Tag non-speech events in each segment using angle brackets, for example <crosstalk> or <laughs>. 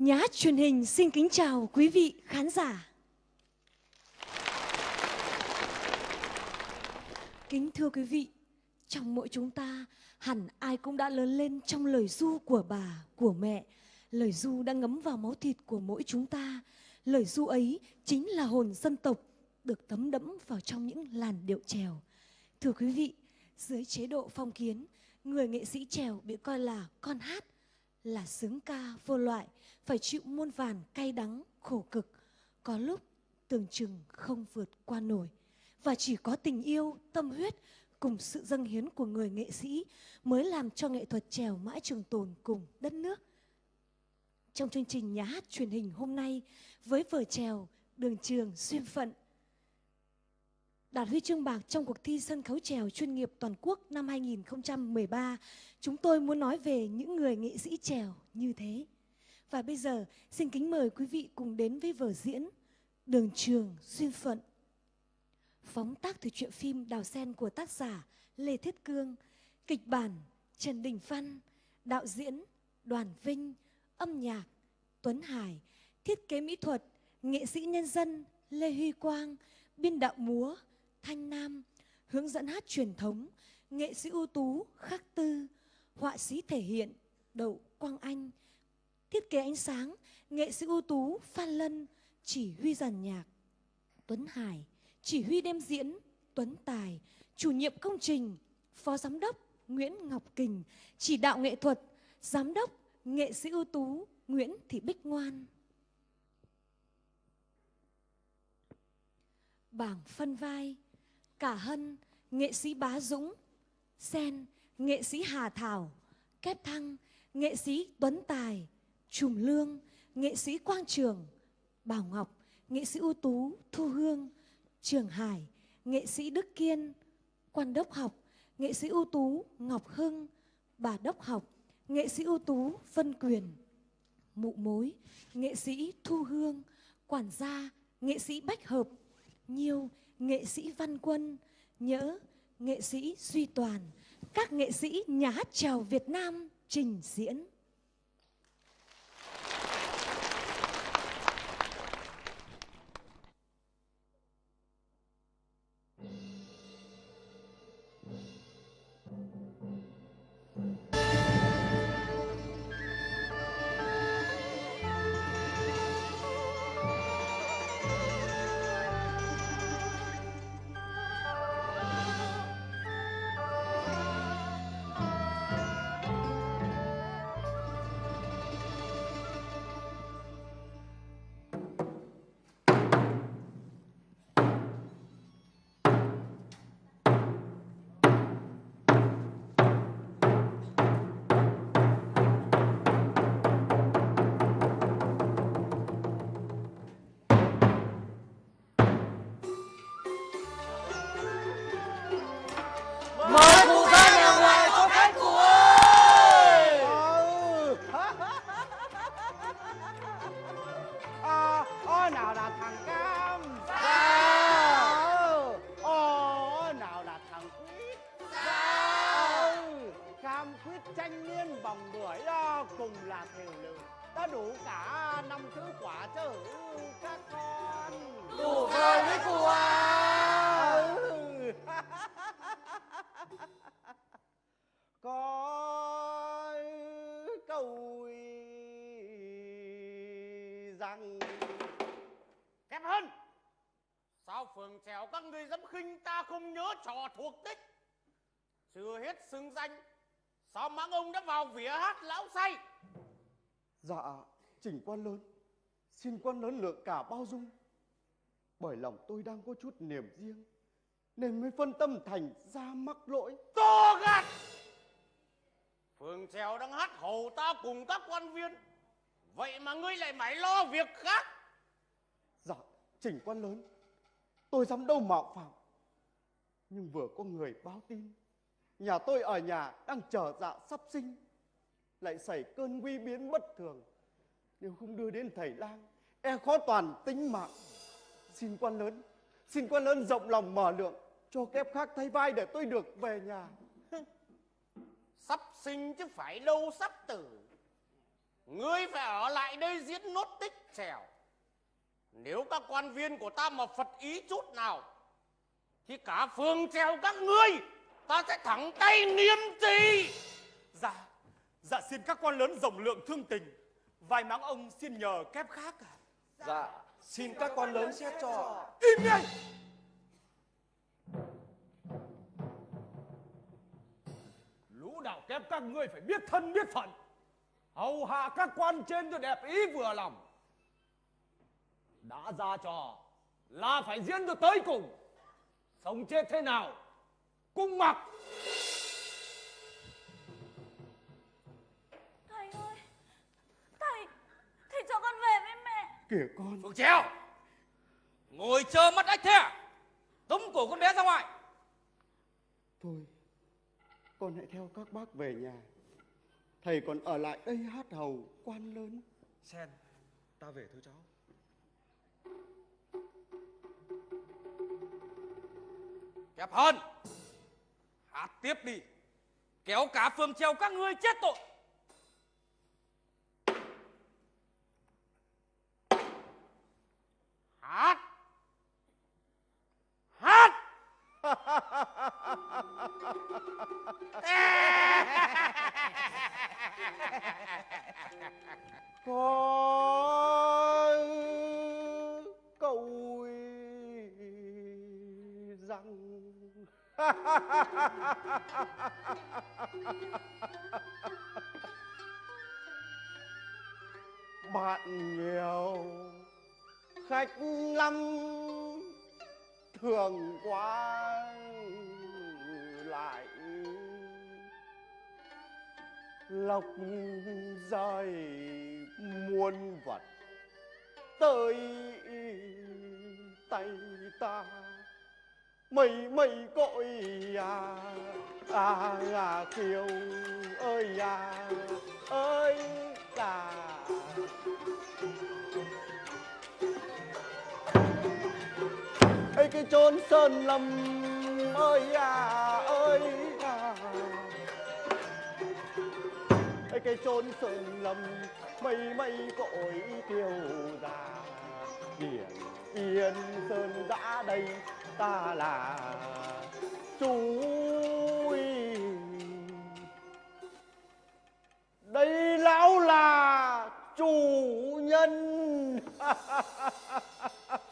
Nhà hát truyền hình xin kính chào quý vị khán giả. Kính thưa quý vị, trong mỗi chúng ta hẳn ai cũng đã lớn lên trong lời du của bà, của mẹ. Lời du đã ngấm vào máu thịt của mỗi chúng ta. Lời du ấy chính là hồn dân tộc được tấm đẫm vào trong những làn điệu trèo. Thưa quý vị, dưới chế độ phong kiến, người nghệ sĩ trèo bị coi là con hát, là sướng ca vô loại, phải chịu muôn vàn cay đắng, khổ cực. Có lúc tưởng chừng không vượt qua nổi. Và chỉ có tình yêu, tâm huyết cùng sự dâng hiến của người nghệ sĩ mới làm cho nghệ thuật trèo mãi trường tồn cùng đất nước. Trong chương trình nhà hát truyền hình hôm nay với vở trèo Đường trường xuyên phận đạt huy chương bạc trong cuộc thi sân khấu trèo chuyên nghiệp toàn quốc năm 2013, chúng tôi muốn nói về những người nghệ sĩ trèo như thế. Và bây giờ xin kính mời quý vị cùng đến với vở diễn Đường trường xuyên phận. Phóng tác từ truyện phim Đào Sen của tác giả Lê Thiết Cương, kịch bản Trần Đình Văn, đạo diễn Đoàn Vinh, âm nhạc Tuấn Hải, thiết kế mỹ thuật nghệ sĩ nhân dân Lê Huy Quang, biên đạo múa Thanh Nam, hướng dẫn hát truyền thống, nghệ sĩ ưu tú Khắc Tư, họa sĩ thể hiện Đậu Quang Anh, thiết kế ánh sáng, nghệ sĩ ưu tú Phan Lân, chỉ huy giàn nhạc Tuấn Hải, chỉ huy đêm diễn Tuấn Tài, chủ nhiệm công trình Phó Giám đốc Nguyễn Ngọc Kình, chỉ đạo nghệ thuật Giám đốc nghệ sĩ ưu tú Nguyễn Thị Bích Ngoan. Bảng phân vai Cả Hân, nghệ sĩ Bá Dũng, Sen, nghệ sĩ Hà Thảo, Kép Thăng, nghệ sĩ Tuấn Tài, Trùm Lương, nghệ sĩ Quang Trường, Bảo Ngọc, nghệ sĩ ưu tú Thu Hương, Trường Hải, nghệ sĩ Đức Kiên, Quan Đốc Học, nghệ sĩ ưu tú Ngọc Hưng, Bà Đốc Học, nghệ sĩ ưu tú Vân Quyền, Mụ Mối, nghệ sĩ Thu Hương, Quản gia, nghệ sĩ Bách Hợp, Nhiêu, nghệ sĩ Văn Quân, Nhỡ, nghệ sĩ Duy Toàn, các nghệ sĩ nhà hát trèo Việt Nam trình diễn. Đã đủ cả năm thứ quả chữ các con. Đủ rồi cụ à? <laughs> Ừ. Có câu rằng Kém hơn Sao phường trèo các người dám khinh ta không nhớ trò thuộc tích? Chưa hết xưng danh Sao mãng ông đã vào vỉa hát lão say Dạ, chỉnh quan lớn. Xin quan lớn lượng cả bao dung. Bởi lòng tôi đang có chút niềm riêng Nên mới phân tâm thành ra mắc lỗi. To gạt! Phường trèo đang hát hầu ta cùng các quan viên. Vậy mà ngươi lại mãi lo việc khác. Dạ, chỉnh quan lớn. Tôi dám đâu mạo phạm. Nhưng vừa có người báo tin Nhà tôi ở nhà đang chờ dạ sắp sinh lại xảy cơn nguy biến bất thường. Nếu không đưa đến thầy lang E khó toàn tính mạng. Xin quan lớn, Xin quan lớn rộng lòng mở lượng, Cho kép khác thay vai để tôi được về nhà. <laughs> Sắp sinh chứ phải lâu sắp tử. Ngươi phải ở lại đây diễn nốt tích trèo. Nếu các quan viên của ta mà phật ý chút nào, thì cả phường trèo các ngươi, ta sẽ thẳng tay niêm trì dạ xin các quan lớn rộng lượng thương tình. Vài máng ông xin nhờ kép khác à? Dạ, xin các quan lớn xét cho. Im ngay! Lũ đạo kép các ngươi phải biết thân biết phận. Hầu hạ các quan trên cho đẹp ý vừa lòng. Đã ra trò là phải diễn cho tới cùng. Sống chết thế nào? Cung mặc! Cho con về với mẹ. Kìa con, Phượng Trèo Ngồi chờ mắt ếch thế à? Tống cổ con bé ra ngoài. Thôi, con hãy theo các bác về nhà. Thầy còn ở lại đây hát hầu quan lớn. Sen, ta về thôi cháu. Kẹp hơn Hát tiếp đi. Kéo cả phường trèo các ngươi chết tội hát hát <laughs> Có câu rằng <laughs> lọc dài muôn vật, tới tay ta, mây mây cội à à à kiều ơi à ơi à. cả ấy cái chốn sơn lâm ơi à ơi. Cái chốn sơn lâm, mây mây cội tiêu già. Biển yên sơn đã đây, ta là chú đây lão là chủ nhân. <laughs>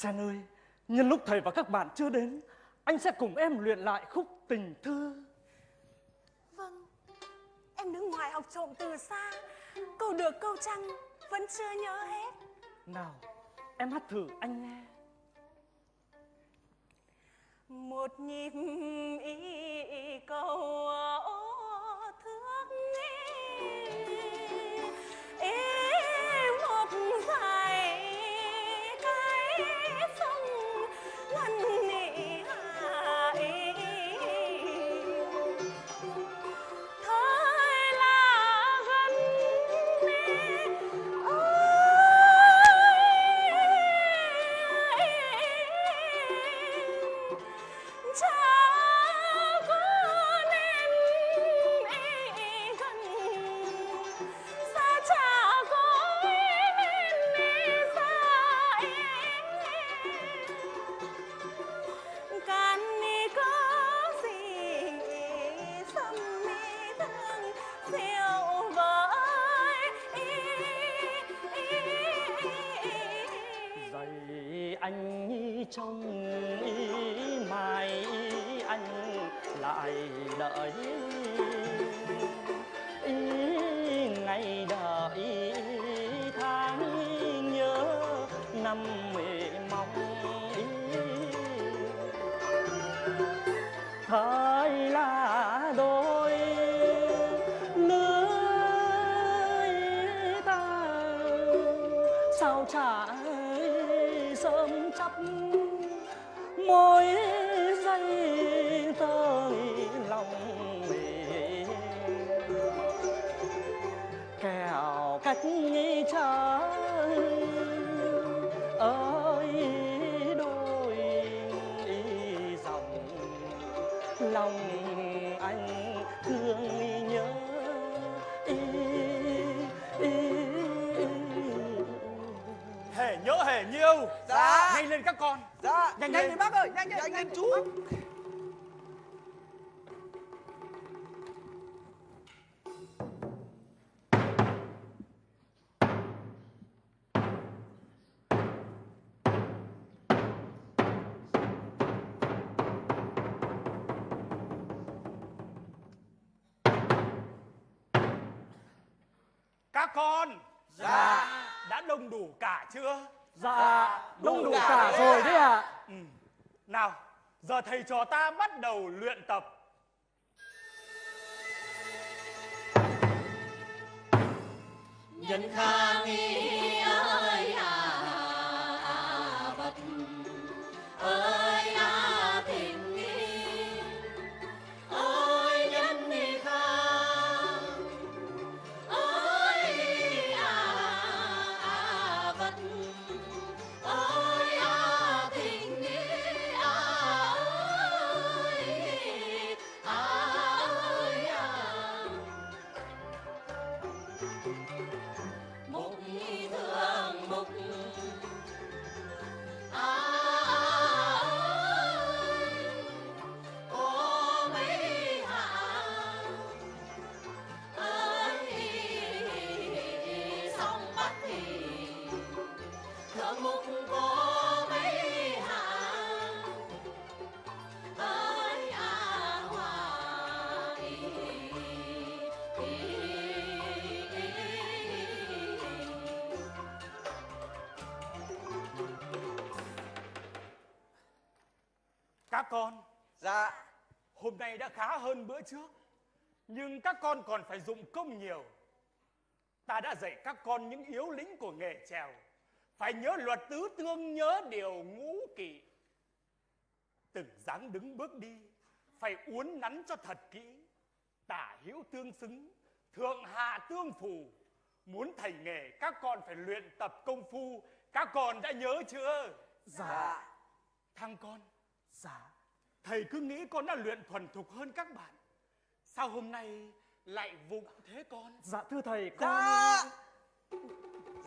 Sen ơi, nhân lúc thầy và các bạn chưa đến, anh sẽ cùng em luyện lại khúc tình thư. Vâng Em đứng ngoài học trộm từ xa câu được câu trăng vẫn chưa nhớ hết Nào, em hát thử anh nghe. một nhịp ý câu lại đợi. Ngày đợi tháng nhớ năm nghĩ trời ơi đôi dòng lòng anh thương nhớ ý, ý, ý. Hề nhớ hề nhiêu. Dạ. Nhanh lên các con. Dạ, Nhanh nhanh lên. lên bác ơi, nhanh lên, nhanh lên chú. Các giờ thầy trò ta bắt đầu luyện tập. nhân khang nghi khá hơn bữa trước. Nhưng các con còn phải dụng công nhiều. Ta đã dạy các con những yếu lĩnh của nghề trèo. Phải nhớ luật tứ tương, nhớ điều ngũ kỵ. Từng dáng đứng bước đi, phải uốn nắn cho thật kỹ. Tả hữu tương xứng, thượng hạ tương phù. Muốn thành nghề, các con phải luyện tập công phu. Các con đã nhớ chưa? dạ, Thằng con, dạ, thầy cứ nghĩ con đã luyện thuần thục hơn các bạn. Sao hôm nay lại vụng thế con? Dạ thưa thầy, con... dạ.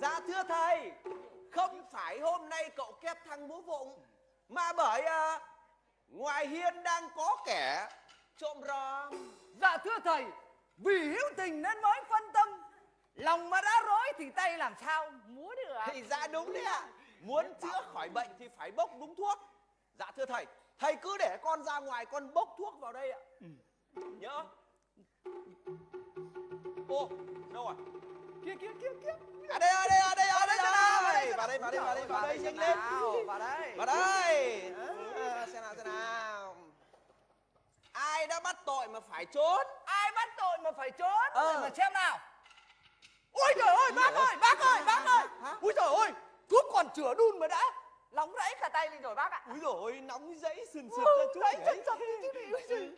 Dạ thưa thầy, không phải hôm nay cậu kép thằng múa vụng, mà bởi à, ngoài hiên đang có kẻ trộm ròm. Dạ thưa thầy, vì hữu tình nên mới phân tâm. Lòng mà đã rối thì tay làm sao múa được. Thì dạ đúng đấy ạ. Muốn chữa khỏi bệnh thì phải bốc đúng thuốc. Dạ thưa thầy, thầy cứ để con ra ngoài con bốc thuốc vào đây ạ. Nhớ. Ô, đâu rồi? kia kia kia kia À đây, à đây, à đây, à đây, Vào đây. Vào đây, vào đây, vào đây, vào đây, nhanh lên. vào đây Vào đây. Xem nào, xem nào. Ai đã bắt tội mà phải trốn? ai bắt tội mà phải trốn Ờ. mà xem nào ôi trời ơi bác ơi bác ơi bác ơi ui trời ơi thuốc còn chữa đun mà đã nóng rẫy cả tay lên rồi bác ạ. Úi dồi ôi, nóng dãy sườn sượt Ừ, ra chút chứ gì ui giời.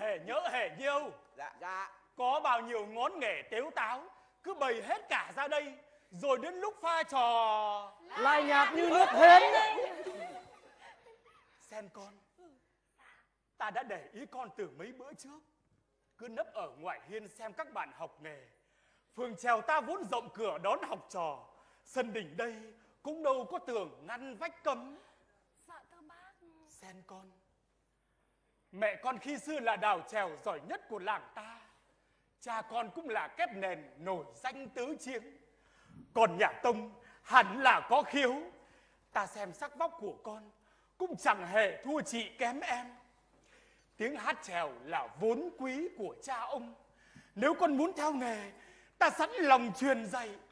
hề nhớ hề nhiêu Dạ, dạ. có bao nhiêu ngón nghề tếu táo cứ bày hết cả ra đây rồi đến lúc pha trò. Lai nhạt như nước hến. Sen con. Ta đã để ý con từ mấy bữa trước. Cứ nấp ở ngoài hiên xem các bạn học nghề. Phường trèo ta vốn rộng cửa đón học trò. Sân đỉnh đây cũng đâu có tường ngăn vách cấm. Dạ thưa bác. Sen con. Mẹ con khi xưa là đào trèo giỏi nhất của làng ta. Cha con cũng là kép nền nổi danh tứ chiến. Còn nhà Tông hẳn là có khiếu. Ta xem sắc vóc của con Cũng chẳng hề thua chị kém em. Tiếng hát trèo là vốn quý của cha ông. Nếu con muốn theo nghề Ta sẵn lòng truyền dạy Dạ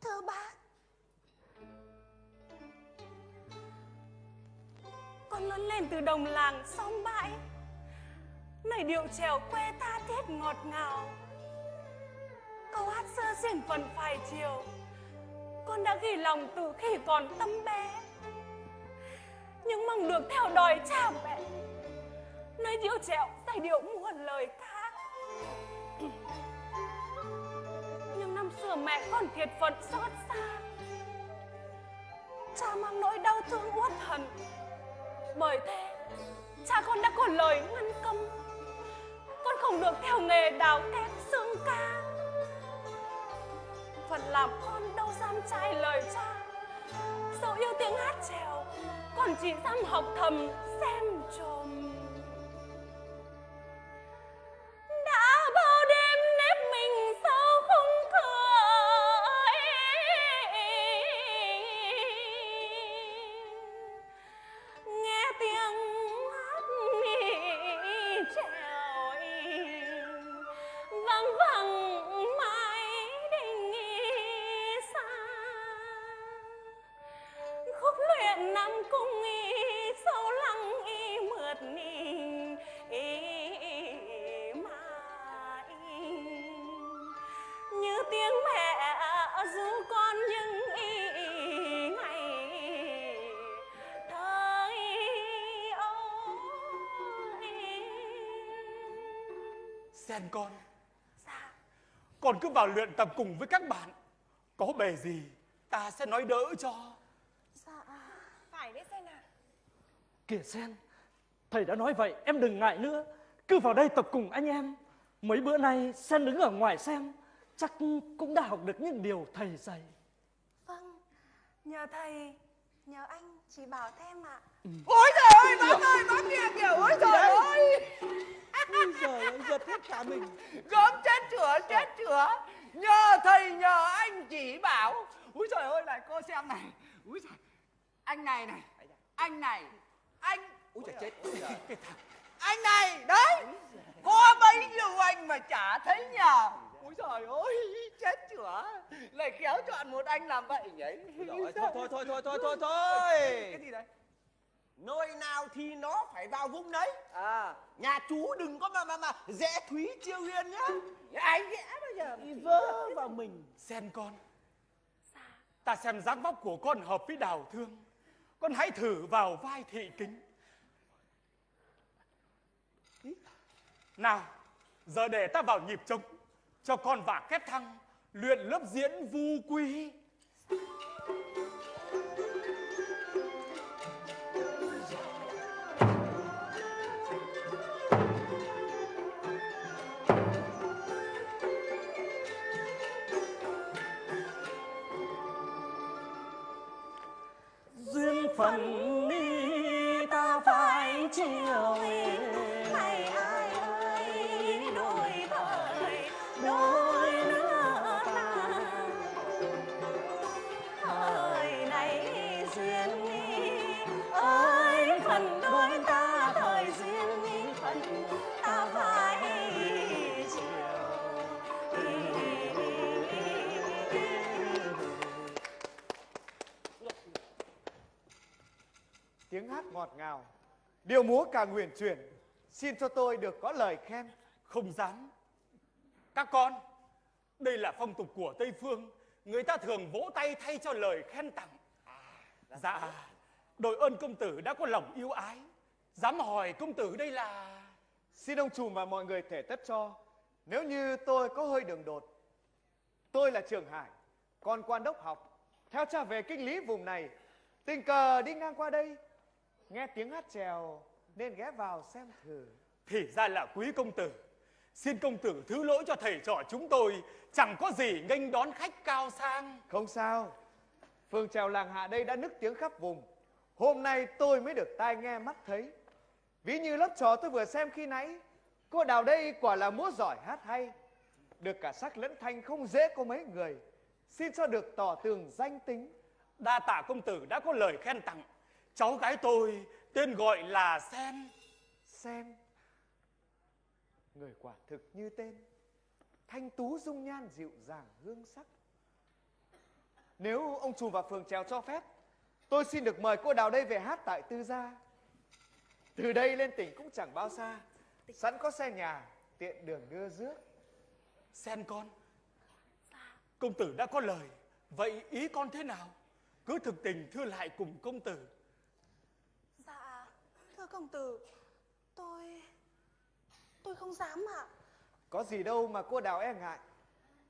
thưa bác Con lớn lên từ đồng làng xóm bãi Lời điệu trèo quê tha thiết ngọt ngào. Câu hát sơ xiển phần phải chiều, Con đã ghi lòng từ khi còn tâm bé. Nhưng mong được theo đòi cha mẹ, Nơi điệu trèo giai điệu muôn lời ca sửa mẹ con thiệt phận xót xa. Cha mang nỗi đau thương uất hận. Bởi thế, Cha con đã có lời ngăn cấm. Con không được theo nghề đào kép xương ca. Phận làm con đâu dám trái lời cha. Dẫu yêu tiếng hát trèo, Con chỉ dám học thầm, xem trộm con. Dạ. Con cứ vào luyện tập cùng với các bạn. Có bề gì ta sẽ nói đỡ cho. Dạ. Phải đấy xem nào kìa sen thầy đã nói vậy em đừng ngại nữa. Cứ vào đây tập cùng anh em. Mấy bữa nay sen đứng ở ngoài xem chắc cũng đã học được những điều thầy dạy. Vâng. Nhờ thầy nhờ anh chỉ bảo thêm ạ. Ôi trời ơi bác ơi bác kia kìa. Ôi trời ơi Ôi giời ơi, giật hết cả mình. gớm chết chửa chết chửa. Nhờ thầy nhờ anh chỉ bảo. Úi trời ơi này cô xem này. Úi trời anh này này. Anh này. Anh. Úi trời chết. Úi anh này đấy. Có bấy nhiêu anh mà chả thấy nhờ. Úi trời ơi chết chửa. Lại khéo chọn một anh làm vậy nhỉ? Úi Thôi, thôi, thôi, thôi, thôi, thôi, thôi. cái gì đấy Nơi nào thì nó phải vào vũng đấy. à. Nhà chú đừng có mà mà mà rẽ thúy chiêu huyền nhá. anh ghẽ bây giờ Đi vỡ vào mình. Sen con. Ta xem dáng vóc của con hợp với đào thương. Con hãy thử vào vai thị kính. Nào Giờ để ta vào nhịp trống. Cho con và kép thăng Luyện lớp diễn vu quy phần phận đi ta phải chiều ngọt ngào, điệu múa càng huyền chuyển. Xin cho tôi được có lời khen. Không dám. Các con, đây là phong tục của Tây Phương. Người ta thường vỗ tay thay cho lời khen tặng. Dạ, đội ơn công tử đã có lòng yêu ái. Dám hỏi công tử đây là... Xin ông trùm và mọi người thể tất cho. Nếu như tôi có hơi đường đột. Tôi là Trường Hải, con quan đốc học. Theo cha về kinh lý vùng này, tình cờ đi ngang qua đây. Nghe tiếng hát trèo nên ghé vào xem thử. Thì ra là quý công tử. Xin công tử thứ lỗi cho thầy trò chúng tôi. Chẳng có gì nghênh đón khách cao sang. Không sao. Phường trèo làng hạ đây đã nức tiếng khắp vùng. Hôm nay tôi mới được tai nghe mắt thấy. Ví như lớp trò tôi vừa xem khi nãy. Cô đào đây quả là múa giỏi hát hay. Được cả sắc lẫn thanh không dễ có mấy người. Xin cho được tỏ tường danh tính. Đa tạ công tử đã có lời khen tặng. Cháu gái tôi tên gọi là Sen. Sen. Người quả thực như tên. Thanh tú dung nhan dịu dàng hương sắc. Nếu ông trùm và phường trèo cho phép, tôi xin được mời cô Đào đây về hát tại Tư Gia. Từ đây lên tỉnh cũng chẳng bao xa, sẵn có xe nhà, tiện đường đưa rước. Sen con. Công tử đã có lời, vậy ý con thế nào? Cứ thực tình thưa lại cùng công tử. Công tử, tôi... tôi không dám ạ. Có gì đâu mà cô Đào e ngại.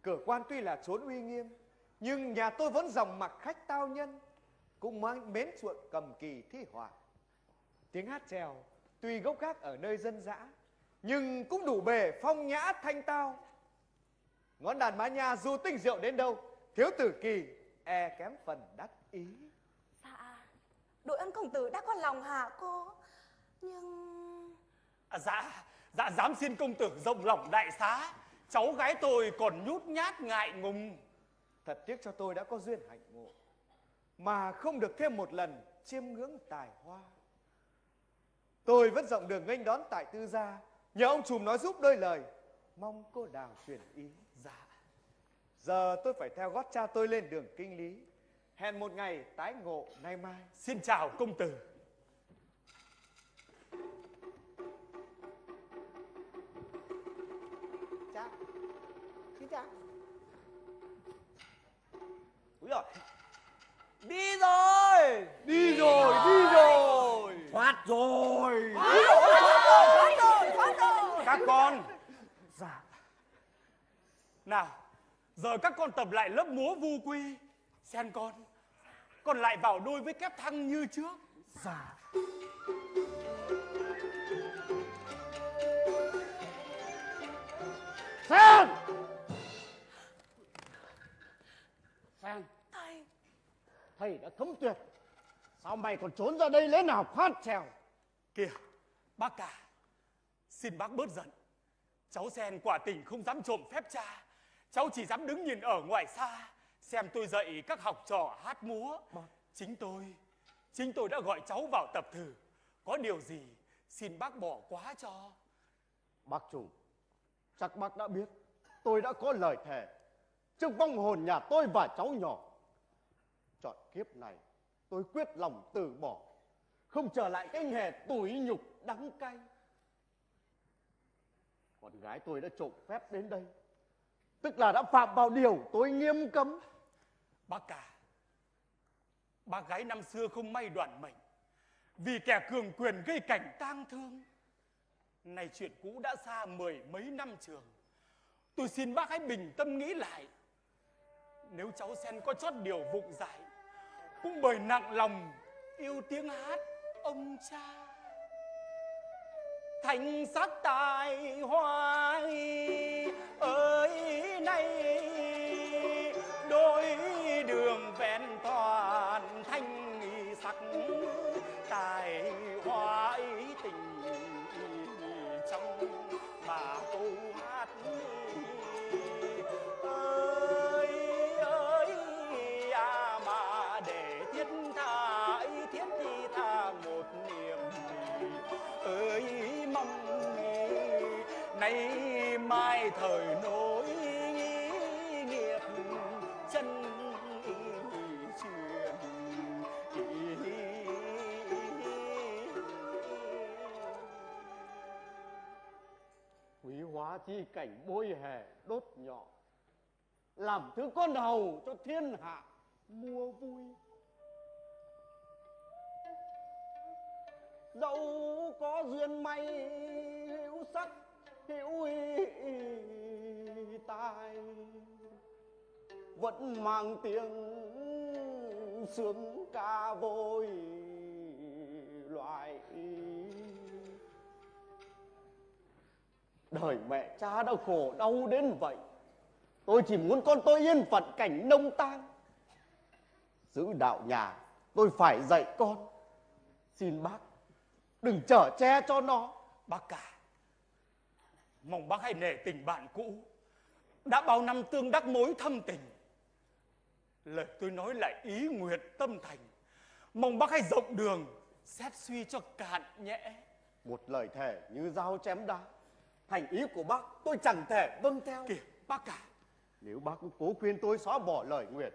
Cửa quan tuy là trốn uy nghiêm, nhưng nhà tôi vẫn dòng mặc khách tao nhân, cũng mang mến chuộng cầm kỳ thi họa. Tiếng hát trèo tuy gốc gác ở nơi dân dã, nhưng cũng đủ bề phong nhã thanh tao. Ngón đàn mã nhà dù tinh diệu đến đâu, thiếu tử kỳ e kém phần đắc ý. Dạ, đội ân công tử đã có lòng hả cô? Nhưng... À, dạ, dạ dám xin công tử rộng lòng đại xá. Cháu gái tôi còn nhút nhát ngại ngùng. Thật tiếc cho tôi đã có duyên hạnh ngộ, mà không được thêm một lần chiêm ngưỡng tài hoa. Tôi vẫn rộng đường nghênh đón tại tư gia, nhờ ông trùm nói giúp đôi lời, mong cô đào truyền ý. Dạ. Giờ tôi phải theo gót cha tôi lên đường kinh lý. Hẹn một ngày tái ngộ nay mai. Xin chào công tử. Chào. Xin chào. Úi giời. Đi rồi. Đi rồi, đi rồi. Thoát rồi. Các con. Dạ. Nào, giờ các con tập lại lớp múa vu quy. Sen con, con lại vào đôi với kép thăng như trước. Dạ. Sen! Sen, Thầy, thầy đã thấm tuyệt. Sao mày còn trốn ra đây lẽ nào khoát trèo? Kìa, bác cả, xin bác bớt giận. Cháu Sen quả tình không dám trộm phép cha. Cháu chỉ dám đứng nhìn ở ngoài xa, xem tôi dạy các học trò hát múa. Chính tôi, chính tôi đã gọi cháu vào tập thử. Có điều gì, xin bác bỏ quá cho. Bác chủ, chắc bác đã biết, tôi đã có lời thề trước vong hồn nhà tôi và cháu nhỏ. Chọn kiếp này, tôi quyết lòng từ bỏ, không trở lại cái nghề tủi nhục đắng cay. Con gái tôi đã trộm phép đến đây, tức là đã phạm vào điều tôi nghiêm cấm. Bác cả, bác gái năm xưa không may đoạn mệnh, vì kẻ cường quyền gây cảnh tang thương này chuyện cũ đã xa mười mấy năm trường. Tôi xin bác hãy bình tâm nghĩ lại. Nếu cháu Sen có chót điều vụng dại, cũng bởi nặng lòng yêu tiếng hát ông cha. Thành sắc tài hoài ơi nay. Chi cảnh bôi hè đốt nhọ. Làm thứ con hầu cho thiên hạ mua vui. Dẫu có duyên may, hữu sắc, hữu tai vẫn mang tiếng sướng ca vôi loại đời mẹ cha đã khổ đau đến vậy tôi chỉ muốn con tôi yên phận cảnh nông tang giữ đạo nhà tôi phải dạy con xin bác đừng trở che cho nó Bác cả, mong bác hãy nể tình bạn cũ. Đã bao năm tương đắc mối thâm tình. Lời tôi nói lại ý nguyện tâm thành. Mong bác hãy rộng đường, xét suy cho cạn nhẽ. một lời thề như dao chém đá thành ý của bác tôi chẳng thể vâng theo Kìa, bác cả, nếu bác cố khuyên tôi xóa bỏ lời nguyện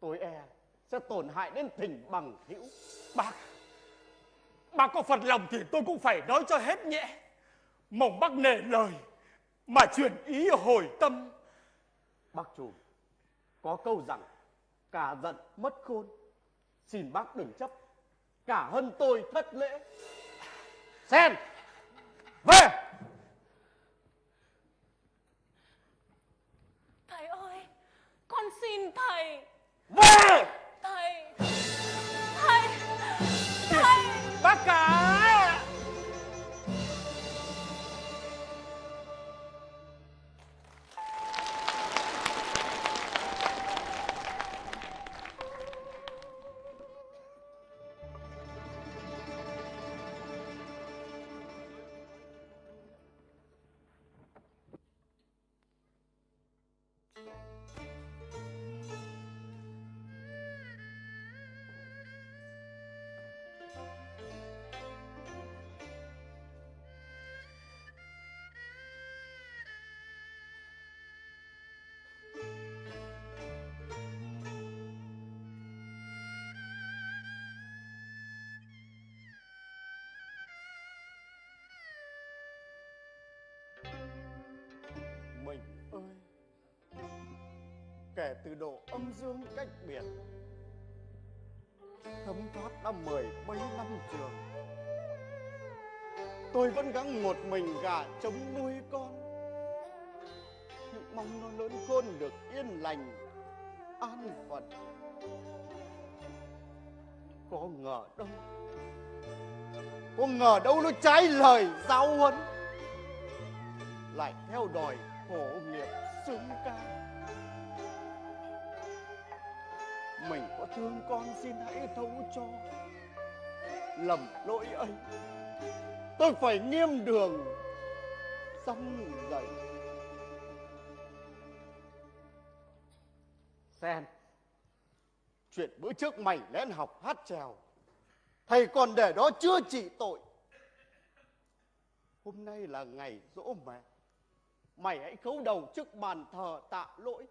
tôi e sẽ tổn hại đến tình bằng hữu bác. Bác có phật lòng thì tôi cũng phải nói cho hết nhẽ. Mong bác nể lời, mà chuyển ý hồi tâm. bác chủ có câu rằng cả giận mất khôn xin bác đừng chấp cả hân tôi thất lễ sen về Thầy ơi, con xin thầy. về Thầy. Thầy. Thầy. Bác cả! Kể từ độ âm dương cách biệt. Thấm thoát đã mười mấy năm trường. Tôi vẫn gắng một mình gà chống nuôi con. Nhưng mong nó lớn khôn được yên lành, an phận. Có ngờ đâu, có ngờ đâu nó trái lời giáo huấn. Lại theo đòi khổ nghiệp xứng ca. mình. Có thương con xin hãy thấu cho. Lầm lỗi ấy tôi phải nghiêm đường dăm dậy. Sen chuyện bữa trước mày lén học hát trèo thầy còn để đó chưa trị tội. Hôm nay là ngày dỗ mẹ mày hãy khấu đầu trước bàn thờ tạ lỗi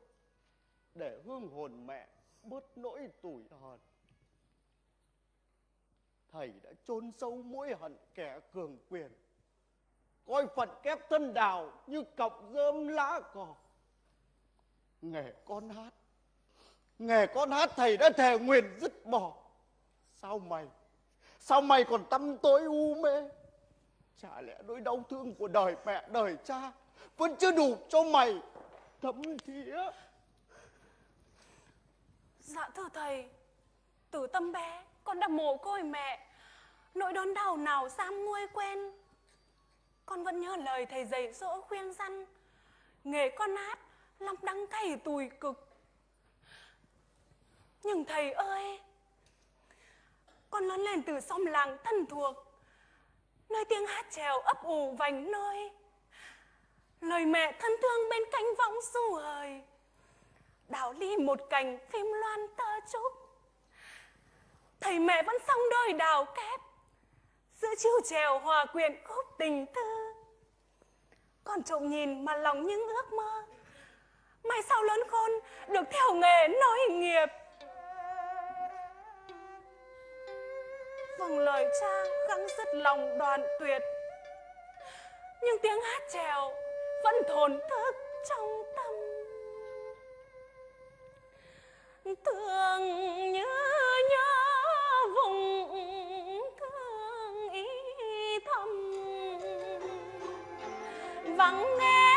để hương hồn mẹ bớt nỗi tủi hờn thầy đã chôn sâu mũi hận kẻ cường quyền, coi phận kép thân đào như cọng rơm lá cỏ nghề con hát, nghề con hát thầy đã thề nguyền dứt bỏ. Sao mày sao mày còn tâm tối u mê? Chả lẽ nỗi đau thương của đời mẹ đời cha vẫn chưa đủ cho mày? Thấm thía. Dạ thưa thầy, từ tâm bé con đã mồ côi mẹ, nỗi đớn đau nào sam nguôi quên. Con vẫn nhớ lời thầy dạy dỗ khuyên răn, nghề con hát lòng đắng cay tủi cực. Nhưng thầy ơi, con lớn lên từ xóm làng thân thuộc, nơi tiếng hát trèo ấp ủ vành nơi. Lời mẹ thân thương bên cánh võng du hời đào ly một cành phim loan tơ trúc thầy mẹ vẫn xong đôi đào kép. Giữa chiêu trèo hòa quyện khúc tình tư, con trộm nhìn mà lòng những ước mơ. Mai sau lớn khôn được theo nghề nối nghiệp. Vâng lời cha gắng dứt lòng đoàn tuyệt. Nhưng tiếng hát trèo vẫn thổn thức trong thường thương nhớ vùng thương ý thầm vắng nghe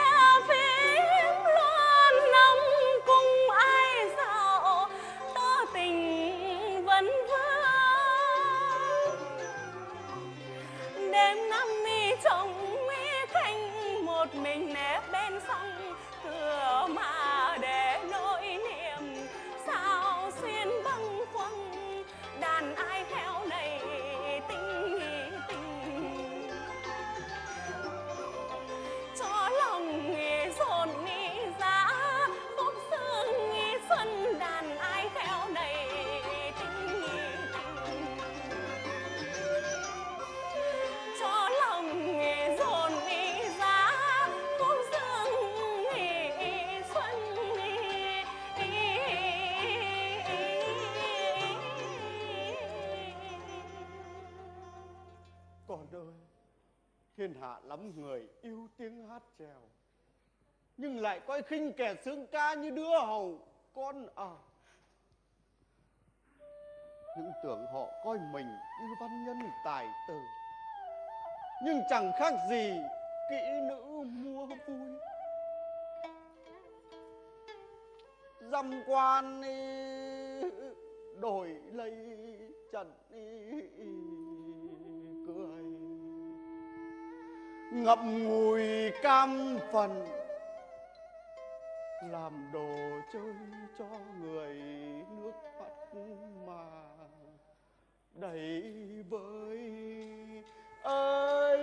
thiên hạ lắm người yêu tiếng hát trèo. Nhưng lại coi khinh kẻ sướng ca như đứa hầu con à. Những tưởng họ coi mình như văn nhân tài tử. Nhưng chẳng khác gì kỹ nữ mua vui. Dăm quan đổi lấy trần ý, ngậm ngùi cam phần, làm đồ chơi cho người nước mắt mà đầy với ơi.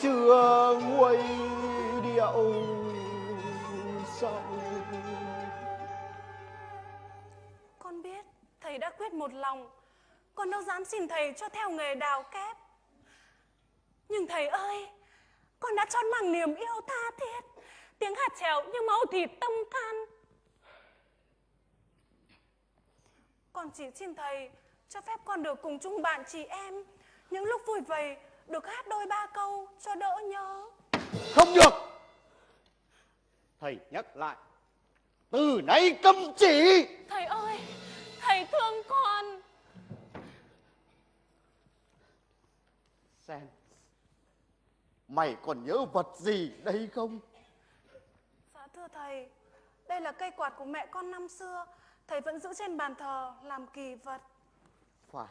Chưa nguôi điệu sầu Con biết thầy đã quyết một lòng Con đâu dám xin thầy cho theo nghề đào kép. Nhưng thầy ơi, Con đã trót bằng niềm yêu tha thiết, Tiếng hạt trèo như máu thịt tâm can. Con chỉ xin thầy cho phép con được cùng chung bạn chị em, Những lúc vui vầy được hát đôi ba câu cho đỡ nhớ. Không được. Thầy nhắc lại. Từ nay cấm chỉ. Thầy ơi Thầy thương con. Sen mày còn nhớ vật gì đây không? Dạ thưa thầy, đây là cây quạt của mẹ con năm xưa. Thầy vẫn giữ trên bàn thờ làm kỳ vật. phải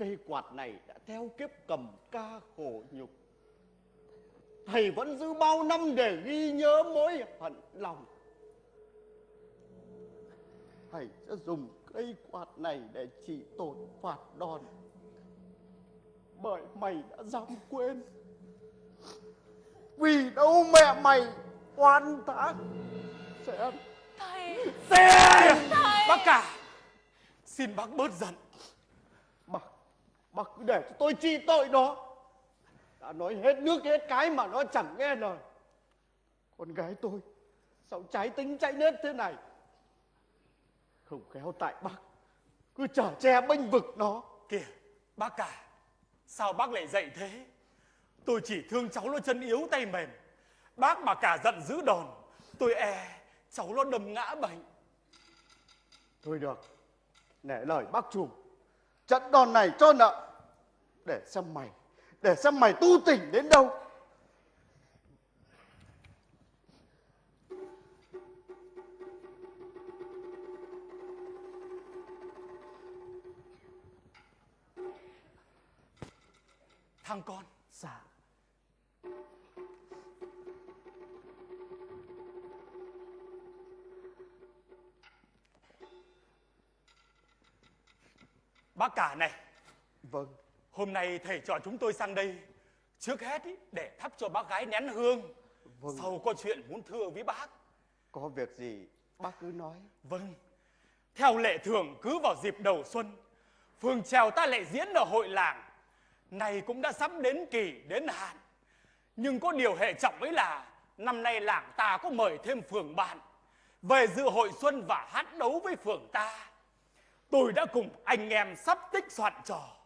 cây quạt này đã theo kiếp cầm ca khổ nhục. Thầy vẫn giữ bao năm để ghi nhớ mối hận lòng. Thầy sẽ dùng cây quạt này để trị tội phạt đòn. Bởi mày đã dám quên. Vì đâu mẹ mày oan thác sẽ Thầy, Sen! thầy. Bác cả Xin bác bớt giận bác cứ để cho tôi trị tội nó. Đã nói hết nước hết cái mà nó chẳng nghe lời. Con gái tôi Sao trái tính chạy nết thế này? Không khéo tại bác. Cứ chở che bênh vực nó. Kìa bác cả Sao bác lại dậy thế? Tôi chỉ thương cháu nó chân yếu tay mềm. Bác mà cả giận dữ đòn Tôi e cháu nó đâm ngã bệnh. Thôi được Nể lời bác trùm Trận đòn này cho nợ. Để xem mày, Để xem mày tu tỉnh đến đâu. Thằng con Dạ Bác cả này. Vâng. Hôm nay thầy trò chúng tôi sang đây. Trước hết ý, để thắp cho bác gái nén hương. Vâng. Sau có chuyện muốn thưa với bác. Có việc gì bác cứ nói. Vâng. Theo lệ thường cứ vào dịp đầu xuân Phường trèo ta lại diễn ở hội làng. Này cũng đã sắp đến kỳ đến hạn. Nhưng có điều hệ trọng ấy là Năm nay làng ta có mời thêm phường bạn. Về dự hội xuân và hát đấu với phường ta Tôi đã cùng anh em sắp tích soạn trò.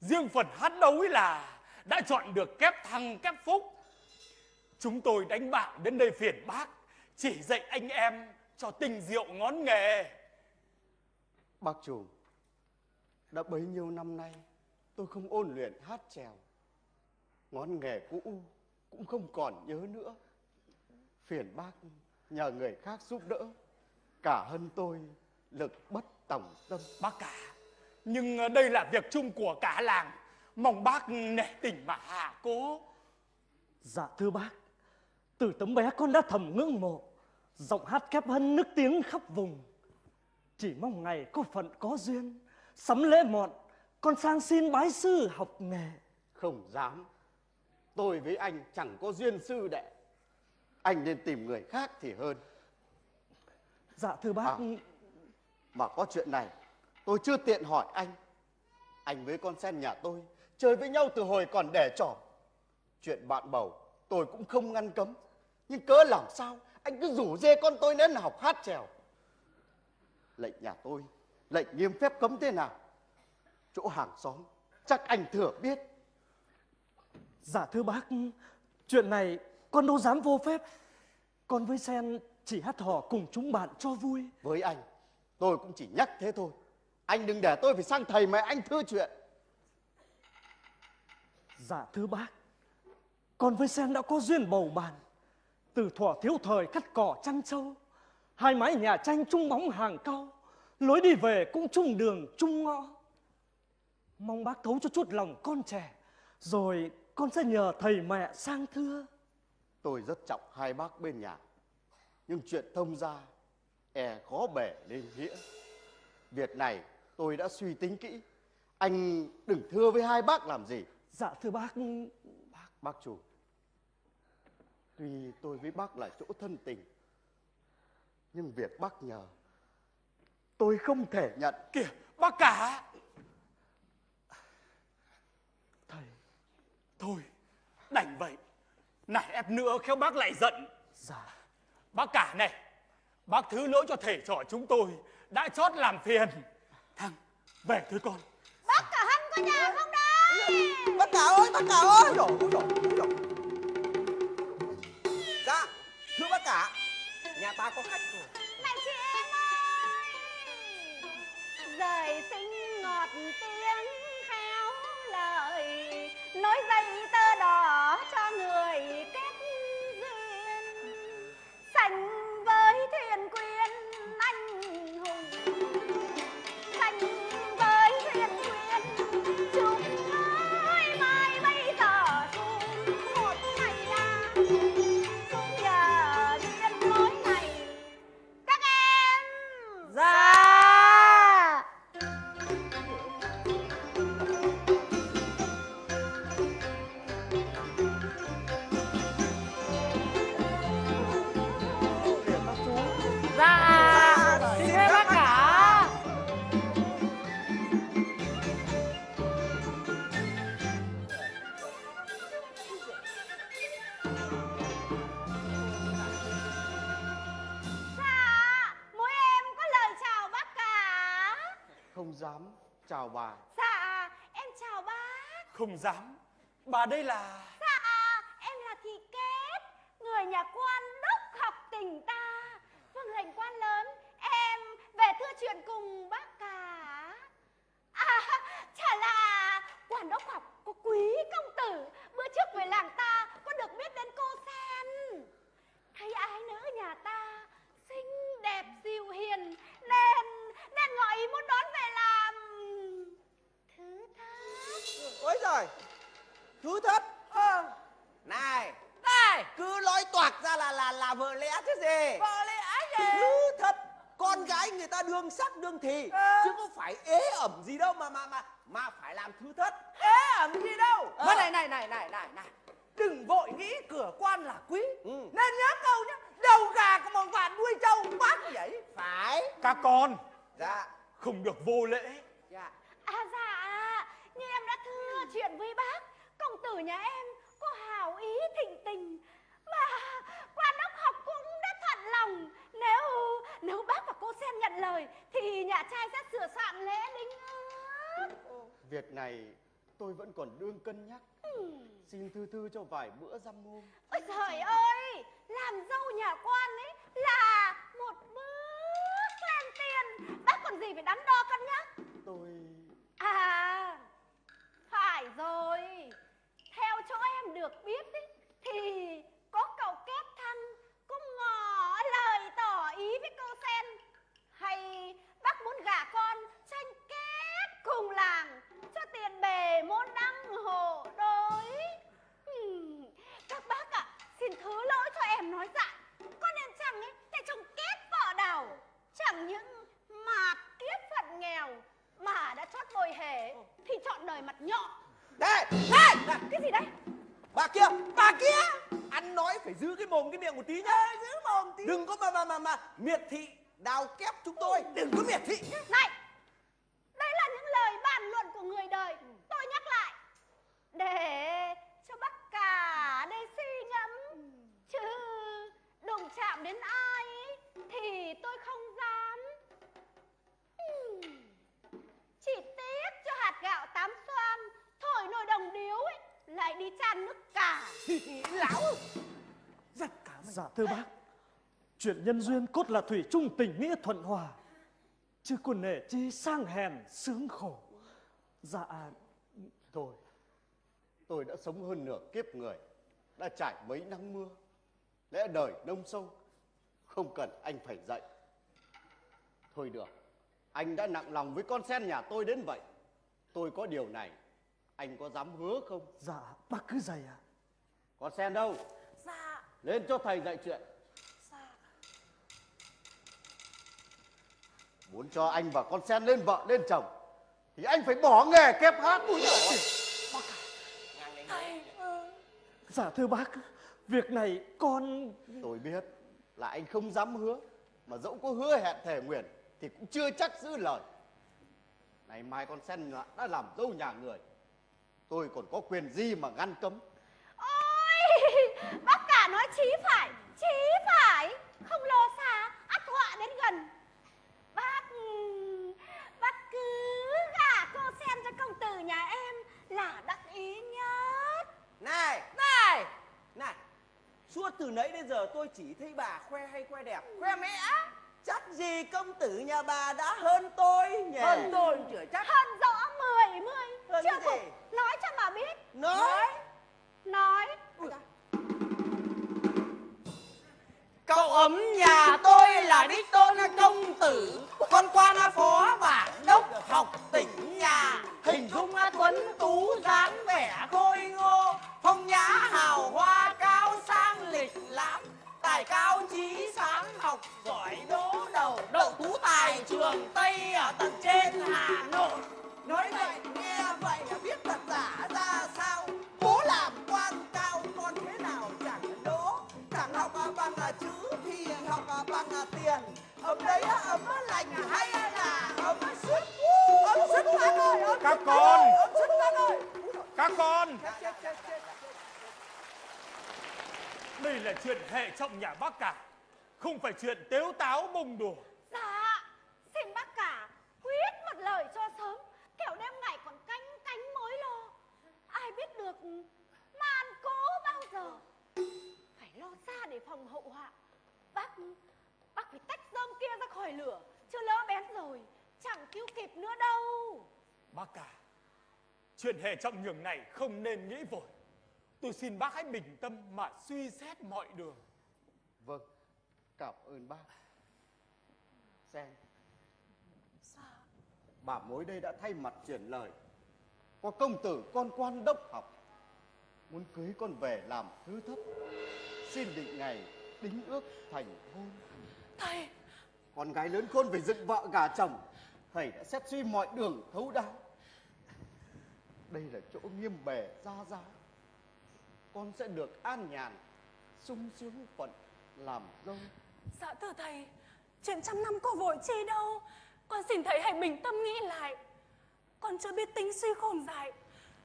Riêng phần hát đấu ấy là Đã chọn được kép thăng, kép phúc. Chúng tôi đánh bạc đến đây phiền bác, Chỉ dạy anh em cho tình diệu ngón nghề. Bác chủ, Đã bấy nhiêu năm nay, Tôi không ôn luyện hát trèo Ngón nghề cũ Cũng không còn nhớ nữa. Phiền bác nhờ người khác giúp đỡ. Cả hơn tôi Lực bất tòng tâm Bác cả. Nhưng ờ, đây là việc chung của cả làng. Mong bác nể tình mà hạ cố. Dạ thưa bác. Từ tấm bé con đã thầm ngưỡng mộ Giọng hát kép hân nức tiếng khắp vùng. Chỉ mong ngày có phận có duyên Sắm lễ mọn Con sang xin bái sư học nghề. Không dám. Tôi với anh chẳng có duyên sư đệ. Anh nên tìm người khác thì hơn. Dạ thưa bác. À. Mà có chuyện này Tôi chưa tiện hỏi anh. Anh với con sen nhà tôi Chơi với nhau từ hồi còn đẻ trỏ Chuyện bạn bầu Tôi cũng không ngăn cấm. Nhưng cớ làm sao Anh cứ rủ dê con tôi đến học hát trèo Lệnh nhà tôi Lệnh nghiêm phép cấm thế nào? Chỗ hàng xóm Chắc anh thừa biết. Dạ thưa bác Chuyện này con đâu dám vô phép. Con với Sen chỉ hát hò cùng chúng bạn cho vui. Với anh Tôi cũng chỉ nhắc thế thôi. Anh đừng để tôi phải sang thầy mẹ anh thưa chuyện. Dạ thưa bác Con với Sen đã có duyên bầu bàn Từ thuở thiếu thời cắt cỏ chăn trâu Hai mái nhà tranh chung bóng hàng cau Lối đi về cũng chung đường chung ngõ. Mong bác thấu cho chút lòng con trẻ Rồi con sẽ nhờ thầy mẹ sang thưa. Tôi rất trọng hai bác bên nhà Nhưng chuyện thông gia E khó bể nên nghĩa Việc này tôi đã suy tính kỹ. Anh đừng thưa với hai bác làm gì. Dạ thưa bác. Bác, bác chủ. Tuy tôi với bác là chỗ thân tình Nhưng việc bác nhờ Tôi không thể nhận. Kìa bác cả. Thầy Thôi đành vậy. Này ép nữa khéo bác lại giận. Dạ. Bác cả này Bác thứ lỗi cho thầy trò chúng tôi Đã chót làm phiền Thằng về thôi con Bác cả Hân có nhà không đấy Bác cả ơi, bác cả ơi! Ôi dồi, ôi dồi, ôi dồi. Dạ, thưa bác cả, nhà ta có khách rồi. Này chị em ơi Rời sinh ngọt tiếng khéo lời Nói dây tơ chào bà dạ em chào bác Không dám Bà đây là Dạ, em là Thị Kết, người nhà quan đốc học tỉnh ta. Vâng lệnh quan lớn, em về thưa chuyện cùng bác cả. À, chả là quan đốc học có quý công tử, bữa trước về làng ta có được biết đến cô Sen. Thấy ái nữ nhà ta xinh đẹp dịu hiền nên nên gọi ý muốn đón về làm. Ôi giời, thứ thất Ờ, này này, cứ nói toạc ra là là là vợ lẽ chứ gì vợ lẽ gì? thứ thất con gái người ta đương sắc đương thì Ờ. chứ có phải ế ẩm gì đâu mà mà mà mà phải làm thứ thất Ế ẩm gì đâu. Ờ. Mà này này này này này này. Đừng vội nghĩ cửa quan là quý. Ừ. Nên nhớ câu nhá. Đầu gà của một vạn đuôi trâu bác vậy. phải Các con dạ không được vô lễ. dạ À dạ, như em đã thưa chuyện với bác, công tử nhà em có hào ý thịnh tình. Mà quan đốc học cũng đã thuận lòng. Nếu nếu bác và cô Sen nhận lời thì nhà trai sẽ sửa soạn lễ đính ước. Việc này tôi vẫn còn đương cân nhắc. Xin thư thư cho vài bữa dăm hôm. Ôi trời ơi, làm dâu nhà quan ấy là một bước lên tiền. Bác còn gì phải đắn đo cân nhắc. Tôi... Rồi. Theo chỗ em được biết ý, thì có cậu kép thăng cũng ngỏ lời tỏ ý với cô Sen. Hay bác muốn gả con tranh kết cùng làng cho tiền bề môn đăng hộ đối. Hmm, các bác ạ, xin thứ lỗi cho em nói dại. Con em chẳng ấy, để chồng kết vợ đầu. Chẳng những mạt kiếp phận nghèo mà đã chót bồi hề thì chọn đời mặt nhọ đây Này, cái gì đây? bà kia bà kia ăn nói phải giữ cái mồm cái miệng một tí nhá Giữ mồm tí. đừng có mà mà mà mà miệt thị đào kép chúng tôi đừng có miệt thị Này, đây là những lời bàn luận của người đời. Tôi nhắc lại. Để cho bác cả đây suy ngẫm. Chứ đụng chạm đến ai thì tôi không dám. Chỉ tiếc cho hạt gạo tám xoan, thổi nồi đồng điếu ấy, lại đi chan nước <laughs> cả. Lão. Giặc cả Dạ thưa bác Chuyện nhân duyên cốt là thủy chung tình nghĩa thuận hòa Chứ còn nể chi sang hèn sướng khổ Dạ Thôi, tôi đã sống hơn nửa kiếp người, đã trải mấy nắng mưa. Lẽ đời nông sâu, không cần anh phải dạy. Thôi được, anh đã nặng lòng với con sen nhà tôi đến vậy. Tôi có điều này, anh có dám hứa không? Dạ bác cứ dày à Con sen đâu? Dạ, Lên cho thầy dạy chuyện. dạ. Muốn cho anh và con sen lên vợ lên chồng, thì anh phải bỏ nghề kép hát. Ui giời Dạ thưa bác Việc này con Tôi biết là anh không dám hứa Mà dẫu có hứa hẹn thề nguyện Thì cũng chưa chắc giữ lời Ngày mai con sen đã làm dâu nhà người Tôi còn có quyền gì mà ngăn cấm Ôi, <laughs> bác cả nói chí phải, chí phải, không lo xa, ắt họa đến gần. Bác, bác cứ gả cô sen cho công tử nhà em là đắc ý nhất. này Này, này suốt từ nãy đến giờ tôi chỉ thấy bà khoe hay khoe đẹp khoe mẽ. Chắc gì công tử nhà bà đã hơn tôi nhỉ? Hơn tôi chửa chắc. Hơn rõ mười mươi, Hơn chưa gì? phục, nói cho mà biết. nói. Nói, Cậu ấm nhà tôi là đích tôn công tử. Con quan phó bản đốc học tỉnh nhà. Hình dung tuấn tú dáng vẻ khôi ngô. Phong nhã hào hoa cao sang lịch lãm Tài cao trí sáng học giỏi đỗ đầu. Đậu tú tài trường Tây ở tận trên Hà Nội. Nói vậy nghe vậy là biết thật giả ra sao. Bố làm quan cao con thế nào chẳng đỗ chẳng học à bằng là chữ thì học à bằng là tiền. Ấm đấy ấm lành hay là ấm sức ấm sức bác ơi Các con. Các con, chết chết chết chết đây là chuyện hệ trọng nhà bác cả. Không phải chuyện tếu táo bông đùa. dạ, xin bác cả, quyết một lời cho sớm, kẻo đêm ngày còn canh cánh mối lo. Ai biết được màn cố bao giờ. Phải lo xa để phòng hậu họa. Bác, bác phải tách rơm kia ra khỏi lửa, chứ lỡ bén rồi, chẳng cứu kịp nữa đâu. Bác cả, chuyện hệ trọng nhường này không nên nghĩ vội. Tôi xin bác hãy bình tâm mà suy xét mọi đường. Vâng, cảm ơn bác. Sen Bà mối đây đã thay mặt chuyển lời. Có công tử con quan đốc học. Muốn cưới con về làm thứ thấp. Xin định ngày đính ước thành hôn. Thầy! Con gái lớn khôn phải dựng vợ gả chồng. Thầy đã xét suy mọi đường thấu đáo. Đây là chỗ nghiêm bề gia giáo con sẽ được an nhàn sung sướng phận làm dâu Dạ thưa thầy Chuyện trăm năm có vội chi đâu. Con xin thầy hãy bình tâm nghĩ lại. Con chưa biết tính suy khôn dài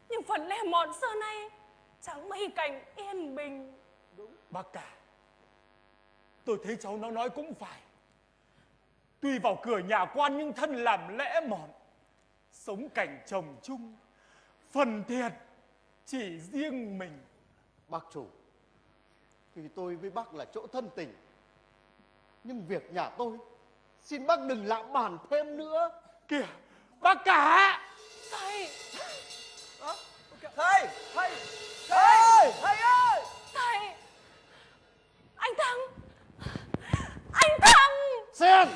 Nhưng phần lẽ mọn xưa nay Chẳng mấy cảnh yên bình. Bác cả Tôi thấy cháu nó nói cũng phải. Tuy vào cửa nhà quan nhưng thân làm lẽ mọn Sống cảnh chồng chung Phần thiệt chỉ riêng mình bác chủ. Tuy tôi với bác là chỗ thân tình. Nhưng việc nhà tôi xin bác đừng lạm bàn thêm nữa. Kìa Bác cả. Thầy! Thầy thầy thầy thầy ơi! Thầy! Anh Thăng Anh Thăng xem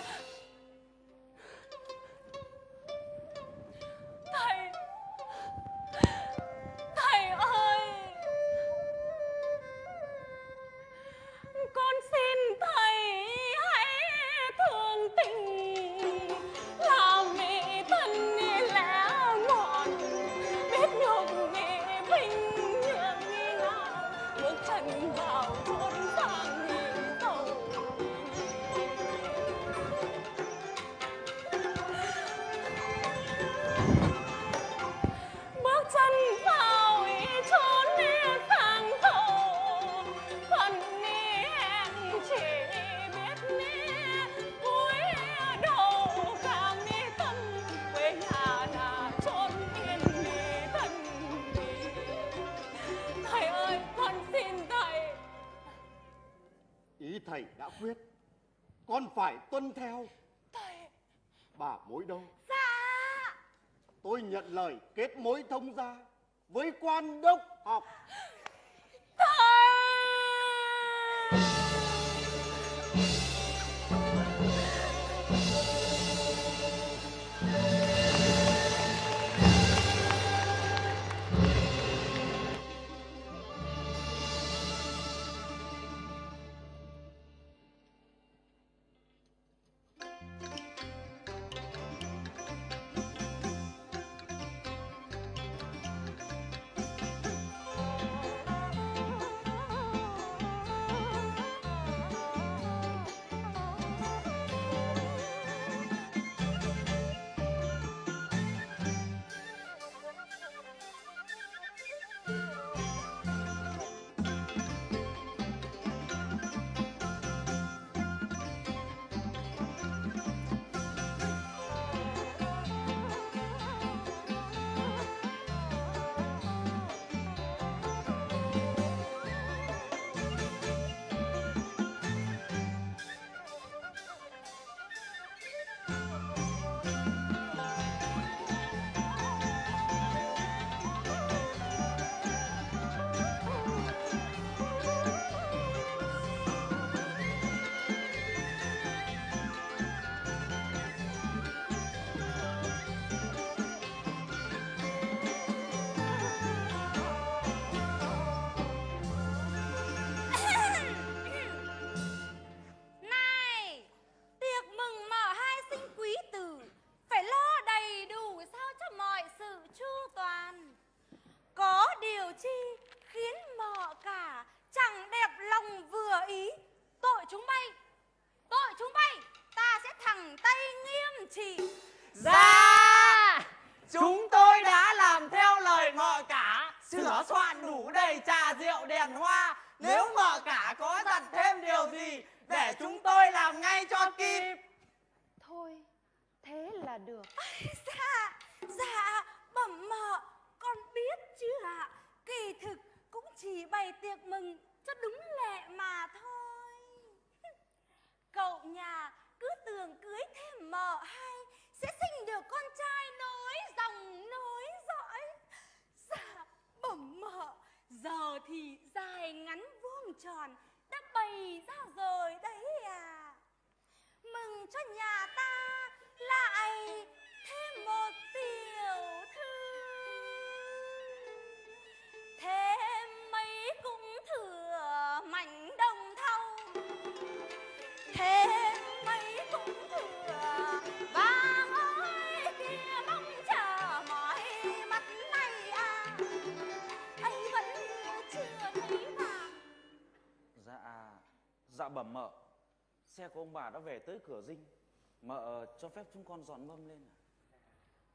thầy đã quyết. Con phải tuân theo. Thầy. Bà mối đâu? Dạ. Tôi nhận lời kết mối thông gia với quan đốc học của ông bà đã về tới cửa dinh mợ cho phép chúng con dọn mâm lên à?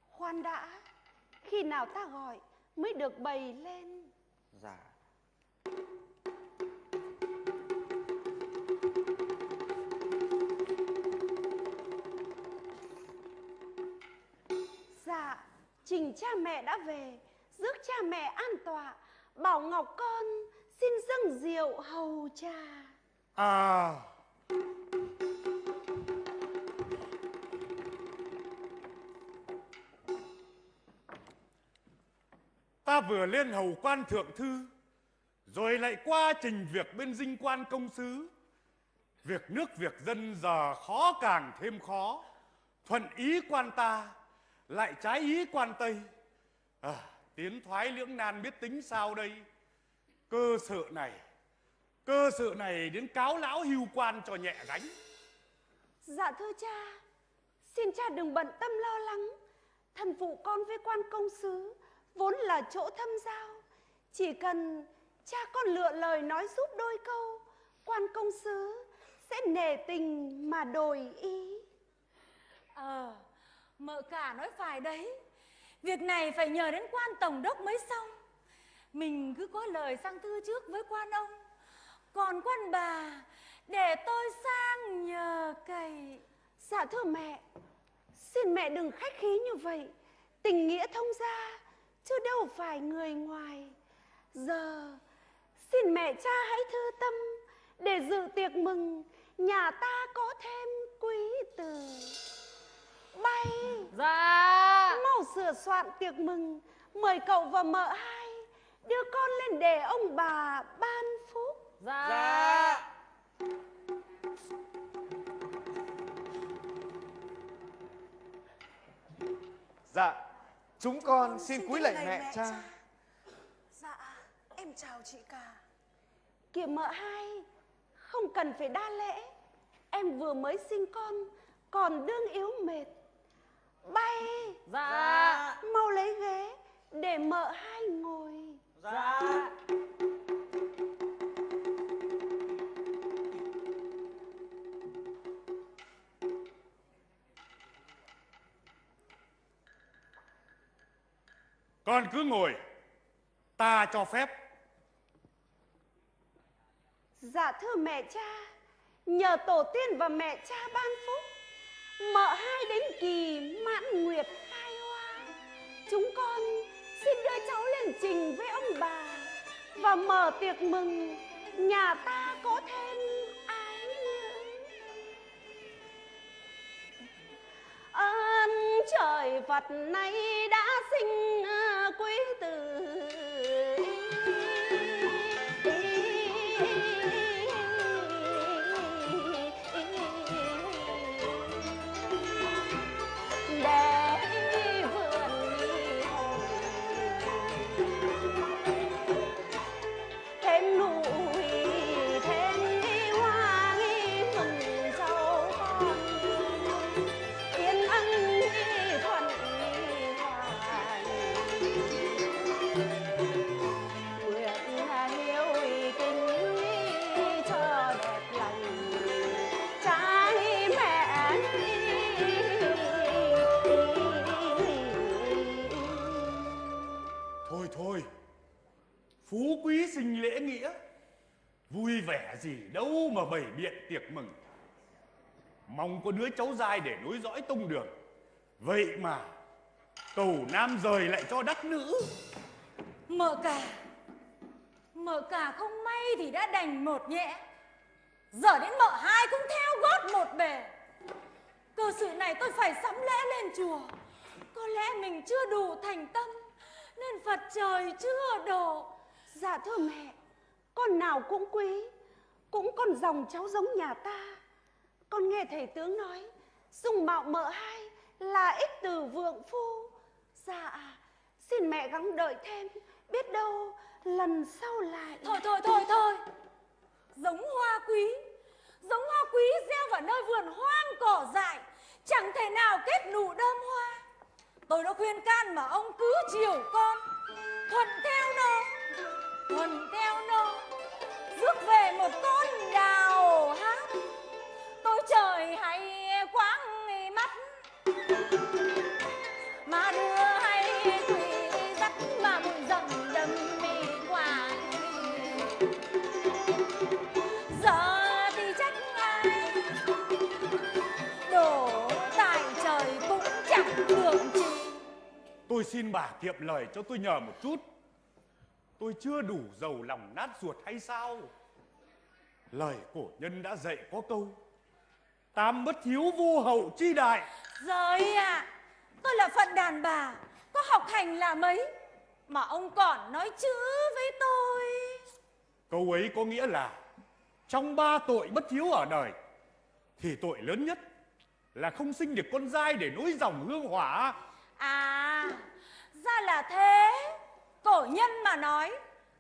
Khoan đã, khi nào ta gọi mới được bày lên. dạ Dạ, trình cha mẹ đã về, rước cha mẹ an tọa, bảo Ngọc con xin dâng rượu hầu trà. À vừa lên hầu quan thượng thư Rồi lại qua trình việc bên dinh quan công sứ. Việc nước việc dân giờ khó càng thêm khó. Thuận ý quan ta Lại trái ý quan Tây. À, Tiến thoái lưỡng nan biết tính sao đây? Cơ sự này Cơ sự này đến cáo lão hưu quan cho nhẹ gánh. Dạ thưa cha, xin cha đừng bận tâm lo lắng. Thần phụ con với quan công sứ vốn là chỗ thâm giao. Chỉ cần cha con lựa lời nói giúp đôi câu, quan công sứ sẽ nể tình mà đổi ý. Ờ, mợ cả nói phải đấy. Việc này phải nhờ đến quan tổng đốc mới xong. Mình cứ có lời sang thư trước với quan ông. Còn quan bà, để tôi sang nhờ cậy. Dạ thưa mẹ, xin mẹ đừng khách khí như vậy. Tình nghĩa thông gia, chứ đâu phải người ngoài. Giờ, xin mẹ cha hãy thư tâm để dự tiệc mừng nhà ta có thêm quý tử. Bay, Dạ. mau sửa soạn tiệc mừng, mời cậu và mợ hai đưa con lên để ông bà ban phúc. Dạ. Dạ. Dạ, chúng con xin cúi lạy mẹ cha. Dạ, em chào chị cả. Kìa mợ hai, không cần phải đa lễ. Em vừa mới sinh con, còn đương yếu mệt. Bay, Dạ. mau lấy ghế để mợ hai ngồi. Dạ. Con cứ ngồi Ta cho phép Dạ thưa mẹ cha, nhờ tổ tiên và mẹ cha ban phúc, mợ hai đến kỳ mãn nguyệt khai hoa. Chúng con xin đưa cháu lên trình với ông bà và mở tiệc mừng nhà ta có thêm ái nữ. à, trời Phật nay đã sinh à, quý tử. Quý sinh lễ nghĩa Vui vẻ gì đâu mà bày biện tiệc mừng Mong có đứa cháu dai để nối dõi tông đường Vậy mà, Cầu nam rời lại cho đắc nữ Mợ cả. Mợ cả không may thì đã đành một nhẹ. Giờ đến mợ hai cũng theo gót một bề. Cơ sự này tôi phải sắm lễ lên chùa. Có lẽ mình chưa đủ thành tâm, nên Phật trời chưa độ. Dạ thưa mẹ, con nào cũng quý, cũng con dòng cháu giống nhà ta. Con nghe thầy tướng nói, dùng mạo mợ hai là ích từ vượng phu. Dạ, xin mẹ gắng đợi thêm, biết đâu lần sau lại. Thôi thôi thôi thôi. Giống hoa quý, giống hoa quý gieo vào nơi vườn hoang cỏ dại, chẳng thể nào kết nụ đơm hoa. Tôi đã khuyên can mà ông cứ chiều con, thuận theo nó, thuận theo nó, rước về một con đào hát. Tôi trời hay quáng mắt mà đưa hay quỷ dắt mà bụi rậm đầm mì quả giờ thì trách ai đổ tại trời cũng chẳng được chi. Tôi xin bà kiệm lời cho tôi nhờ một chút. Tôi chưa đủ giàu lòng nát ruột hay sao? Lời cổ nhân đã dạy có câu Tam bất hiếu vô hậu chi đại Rồi à, tôi là phận đàn bà, có học hành là mấy, mà ông còn nói chữ với tôi. Câu ấy có nghĩa là Trong ba tội bất hiếu ở đời Thì tội lớn nhất Là không sinh được con trai để nối dòng hương hỏa À, ra là thế. Cổ nhân mà nói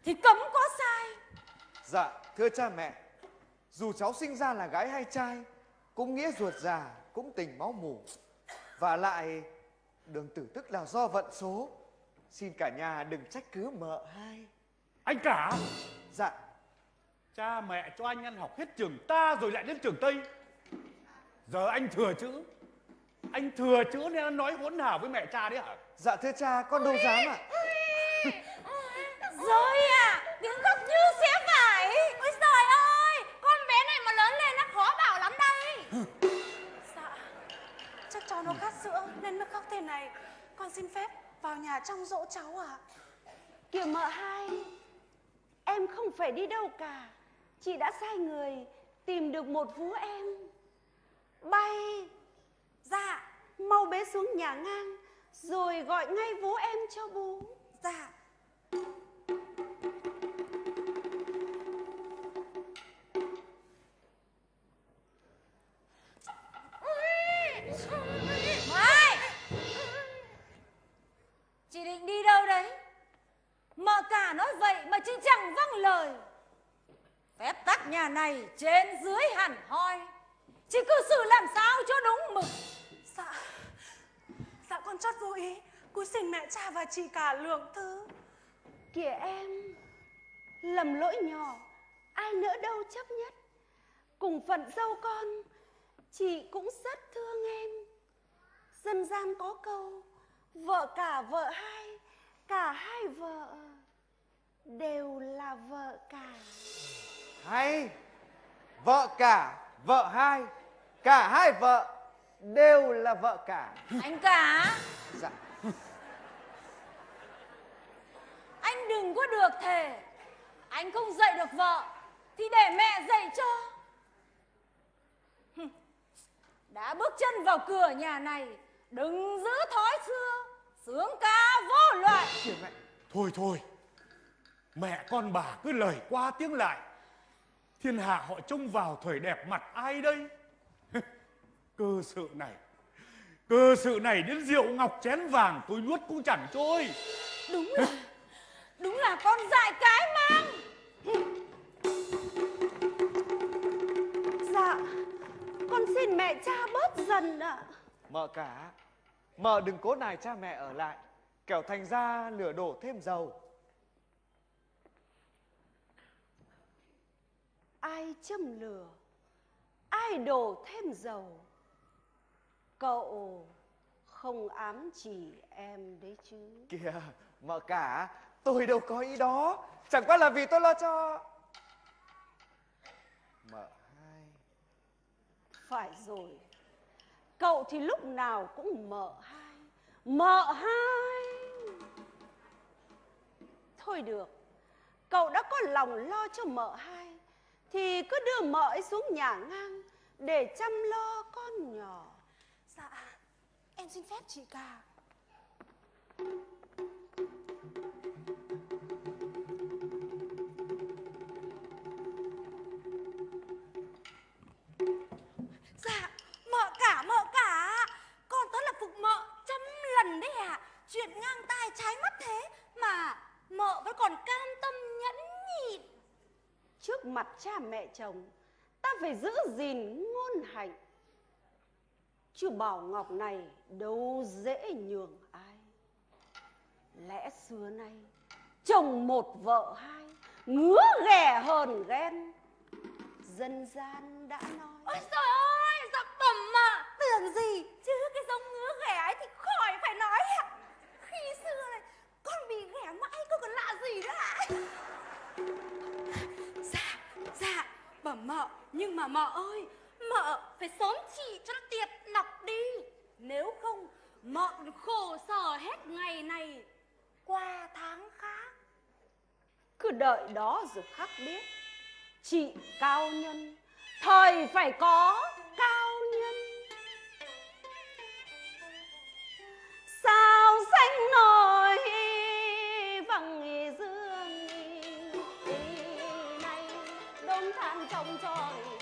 thì cấm có sai. Dạ, thưa cha mẹ, dù cháu sinh ra là gái hay trai, cũng nghĩa ruột già, cũng tình máu mủ. Và lại, đường tử tức là do vận số. Xin cả nhà đừng trách cứ mợ hai. Anh cả Dạ, Cha mẹ cho anh ăn học hết trường ta rồi lại đến trường Tây Giờ anh thừa chữ Anh thừa chữ nên anh nói hỗn hào với mẹ cha đấy hả dạ thưa cha, con đâu dám ạ. Rồi à, tiếng khóc như xé vải. Ôi trời ơi, con bé này mà lớn lên nó khó bảo lắm đây. Dạ Chắc cháu nó khát sữa nên mới khóc thế này. Con xin phép vào nhà trong dỗ cháu ạ. Kìa mợ hai Em không phải đi đâu cả. Chị đã sai người Tìm được một vú em. Bay Dạ. Mau bế xuống nhà ngang Rồi gọi ngay vú em cho bố. Dạ nhà này trên dưới hẳn hoi. Chị cư xử làm sao cho đúng mực. Dạ Dạ con chót vô ý. Cúi xin mẹ cha và chị cả lượng thứ. Kìa em Lầm lỗi nhỏ. Ai nỡ đâu chấp nhất. Cùng phận dâu con Chị cũng rất thương em. Dân gian có câu Vợ cả vợ hai Cả hai vợ Đều là vợ cả Hay, vợ cả, vợ hai, cả hai vợ đều là vợ cả. Anh cả, Dạ, anh đừng có được thề. Anh không dạy được vợ thì để mẹ dạy cho. Đã bước chân vào cửa nhà này, đừng giữ thói xưa, sướng ca vô loại. mẹ. Thôi thôi Mẹ con bà cứ lời qua tiếng lại Thiên hạ họ trông vào thời đẹp mặt ai đây <laughs> Cơ sự này Cơ sự này đến rượu ngọc chén vàng tôi nuốt cũng chẳng trôi Đúng là, đúng là con dại cái mang. Dạ Con xin mẹ cha bớt dần ạ Mợ cả, mợ đừng cố nài cha mẹ ở lại, kẻo thành ra lửa đổ thêm dầu. Ai châm lửa Ai đổ thêm dầu. Cậu không ám chỉ em đấy chứ. Kìa, mợ cả, tôi đâu có ý đó, chẳng qua là vì tôi lo cho. Mợ hai, Phải rồi. Cậu thì lúc nào cũng mợ hai. Mợ hai. Thôi được. Cậu đã có lòng lo cho mợ hai thì cứ đưa mợ ấy xuống nhà ngang Để chăm lo con nhỏ. Dạ Em xin phép chị cả. Cha mẹ chồng Ta phải giữ gìn ngôn hạnh. Chứ Bảo Ngọc này đâu dễ nhường ai. Lẽ xưa nay Chồng một vợ hai Ngứa ghẻ hờn ghen. Dân gian đã nói Ôi trời ơi, tưởng gì? Chứ cái giống ngứa ghẻ ấy thì khỏi phải nói ạ. Khi xưa này con bị ghẻ mãi có còn lạ gì nữa ạ bẩm mợ, nhưng mà mợ ơi, mợ phải sớm trị cho nó tiệt lọc đi. Nếu không, mợ khổ sở hết ngày này qua tháng khác. Cứ đợi đó rồi khắc biết, chị cao nhân, thời phải có cao nhân. Sao xanh nổi Ăn 灾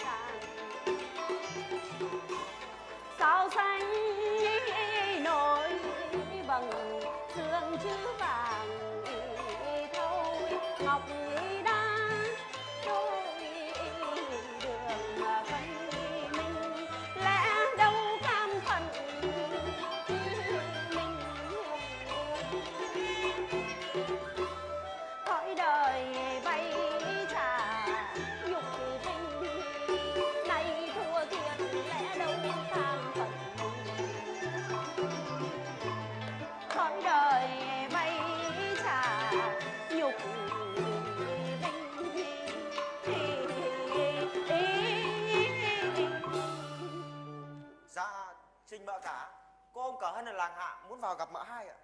ở làng hạ muốn vào gặp mợ hai ạ.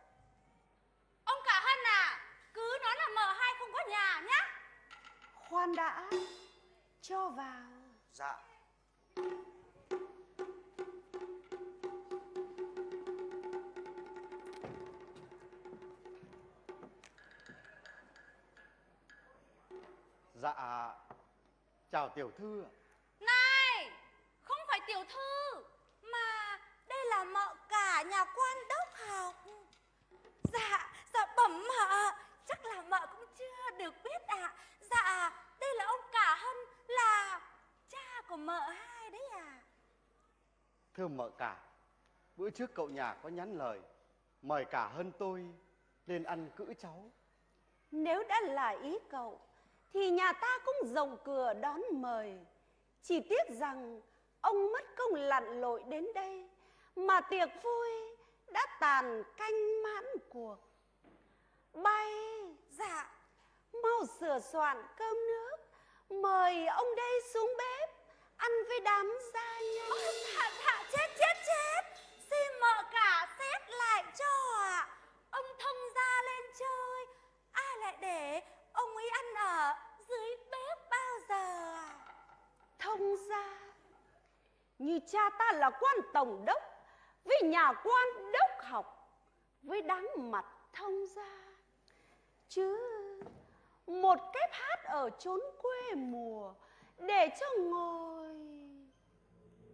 ông cả hân à cứ nói là mợ hai không có nhà nhá khoan đã cho vào Dạ. Dạ, chào tiểu thư này không phải tiểu thư mà đây là mợ cả nhà quan đốc học. Dạ dạ bẩm mợ. Chắc là mợ cũng chưa được biết ạ. Dạ đây là ông cả hân là cha của mợ hai đấy à Thưa mợ cả, bữa trước cậu nhà có nhắn lời mời cả hơn tôi lên ăn cữ cháu. Nếu đã là ý cậu Thì nhà ta cũng rộng cửa đón mời. Chỉ tiếc rằng Ông mất công lặn lội đến đây Mà tiệc vui Đã tàn canh mãn cuộc. Bay Dạ Mau sửa soạn cơm nước Mời ông đây xuống bếp Ăn với đám gia nhân. Dạ dạ chết chết chết. Xin mợ cả xét lại cho ạ. Ông thông gia lên chơi ai lại để ông ấy ăn ở dưới bếp bao giờ thông gia như cha ta là quan tổng đốc với nhà quan đốc học với đáng mặt thông gia chứ một kép hát ở chốn quê mùa để cho ngồi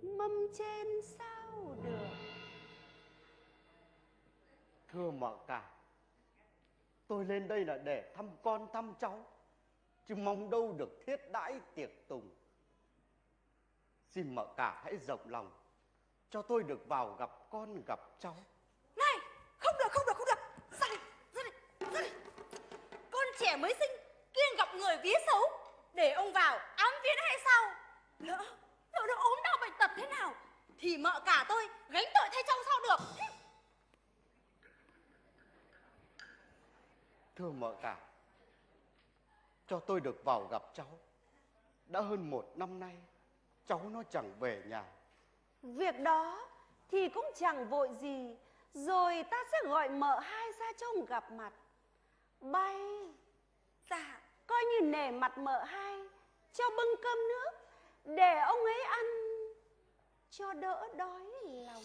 mâm trên sao được Thưa mợ cả, tôi lên đây là để thăm con thăm cháu, chứ mong đâu được thiết đãi tiệc tùng. Xin mợ cả hãy rộng lòng, cho tôi được vào gặp con gặp cháu. này không được không được không được ra đây ra đây ra đây con trẻ mới sinh kiêng gặp người vía xấu để ông vào ám viễn hay sao lỡ lỡ nó ốm đau bệnh tật thế nào thì mợ cả tôi gánh tội thay trong sao được Thưa mợ cả, cho tôi được vào gặp cháu. Đã hơn một năm nay, cháu nó chẳng về nhà. Việc đó thì cũng chẳng vội gì Rồi ta sẽ gọi mợ hai ra trông gặp mặt. Bay Dạ. Coi như nể mặt mợ hai Cho bưng cơm nước Để ông ấy ăn Cho đỡ đói lòng.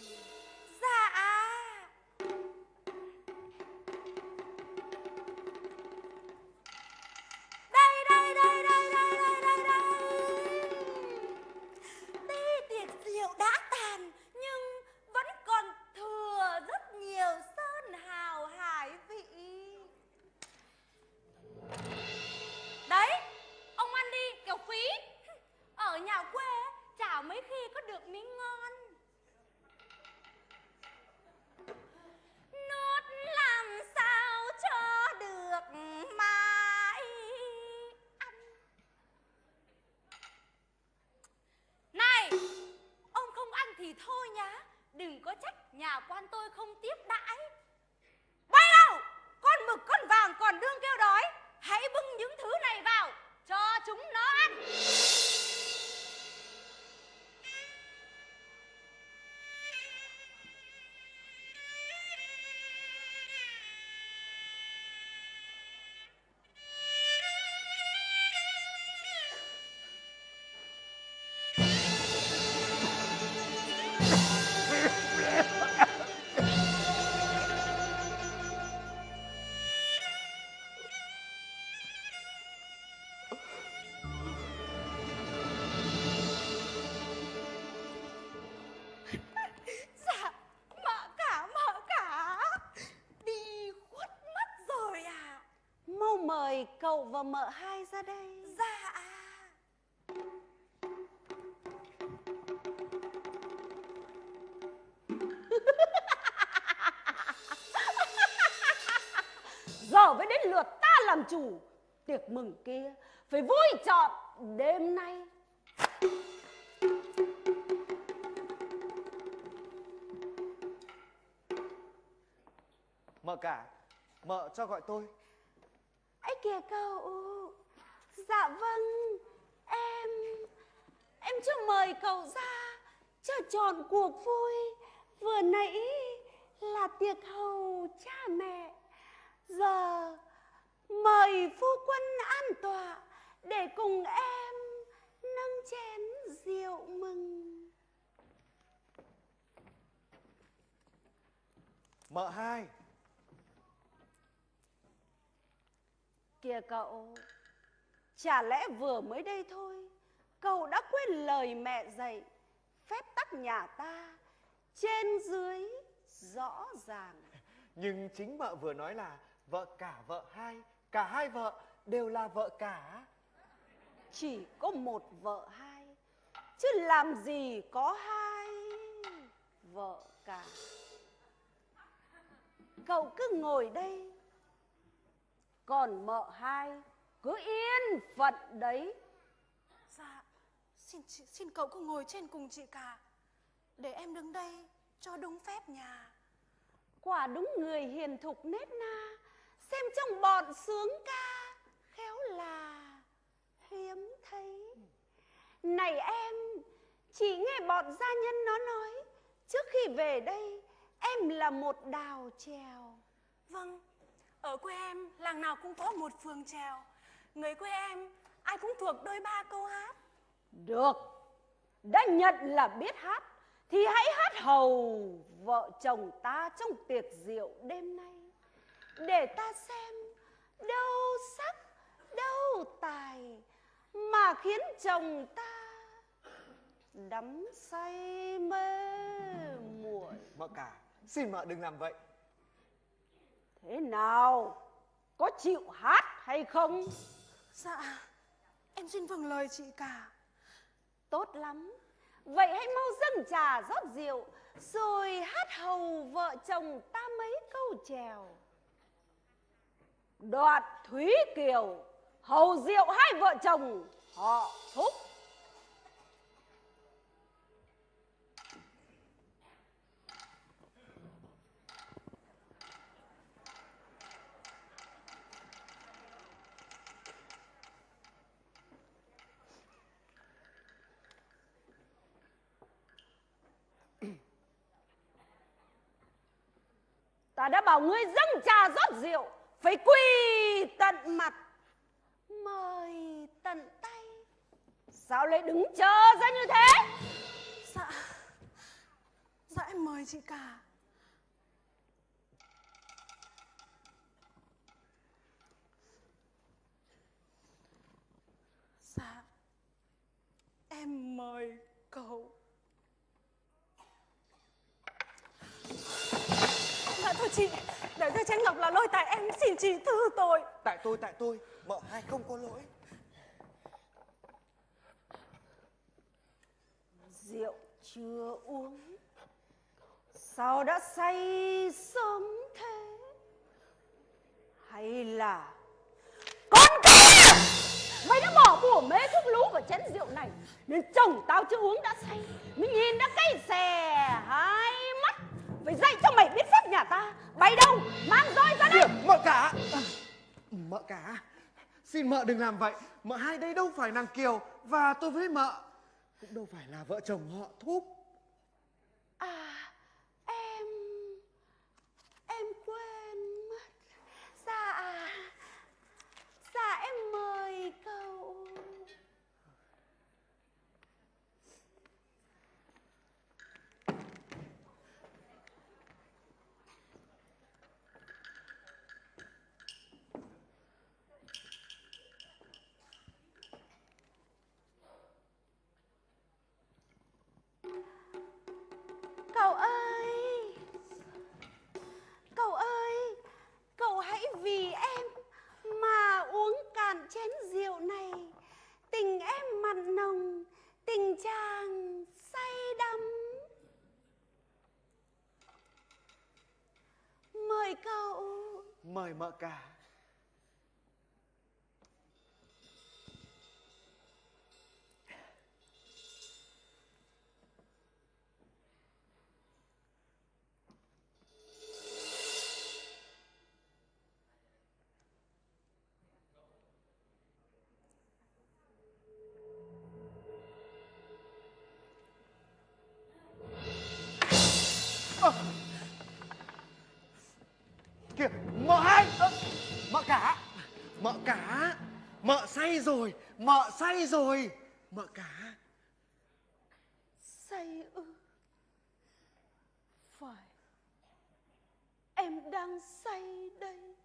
Dạ mời cậu và mợ hai ra đây. Dạ <laughs> Giờ mới đến lượt ta làm chủ. Tiệc mừng kia Phải vui trọn đêm nay. Mợ cả, mợ cho gọi tôi kìa cậu. Dạ vâng Em Em chưa mời cậu ra Cho tròn cuộc vui. Vừa nãy là tiệc hầu cha mẹ. Giờ mời phu quân an tọa Để cùng em nâng chén rượu mừng. Mợ hai, Kìa cậu, chả lẽ vừa mới đây thôi, cậu đã quên lời mẹ dạy, phép tắc nhà ta, trên dưới rõ ràng. <laughs> nhưng chính mợ vừa nói là vợ cả vợ hai, cả hai vợ đều là vợ cả. Chỉ có một vợ hai, chứ làm gì có hai vợ cả. Cậu cứ ngồi đây, còn mợ hai cứ yên phận đấy. Dạ, xin chị, xin cậu cứ ngồi trên cùng chị cả. Để em đứng đây cho đúng phép nhà. Quả đúng người hiền thục nết na, xem trong bọn sướng ca, khéo là hiếm thấy. Này em, chỉ nghe bọn gia nhân nó nói, trước khi về đây, em là một đào trèo. Vâng, ở quê em làng nào cũng có một phường trèo. Người quê em ai cũng thuộc đôi ba câu hát. Được, đã nhận là biết hát, thì hãy hát hầu vợ chồng ta trong tiệc rượu đêm nay. Để ta xem đâu sắc, đâu tài, mà khiến chồng ta đắm say mê muội. Mợ cả, xin mợ đừng làm vậy. Thế nào? Có chịu hát hay không? Dạ, em xin vâng lời chị cả. Tốt lắm. Vậy hãy mau dâng trà rót rượu, rồi hát hầu vợ chồng ta mấy câu chèo. Đoạt Thúy Kiều, hầu rượu hai vợ chồng họ thúc. Ta đã bảo ngươi dâng trà rót rượu, phải quỳ tận mặt, mời tận tay. Sao lại đứng chờ ra như thế? Dạ, dạ em mời chị cả. Dạ, em mời cậu. Dạ thôi chị, để cho Tránh Ngọc là lôi tại em xin chị thứ tội. Tại tôi, tại tôi, mợ hai không có lỗi. Rượu chưa uống, sao đã say sớm thế? Hay là con kia Mày đã bỏ bùa mê thuốc lú vào chén rượu này Nên chồng tao chưa uống đã say Mới nhìn đã cay xè hai mắt phải dạy cho mày biết phép nhà ta. Bay đâu? Mang roi ra đây. Kìa, Mợ cả. Mợ cả. Xin mợ đừng làm vậy. Mợ hai đây đâu phải nàng Kiều Và tôi với mợ. Cũng đâu phải là vợ chồng họ thúc À mời mợ cả. mợ say rồi. Mợ cả. Say ư? Phải. Em đang say đây.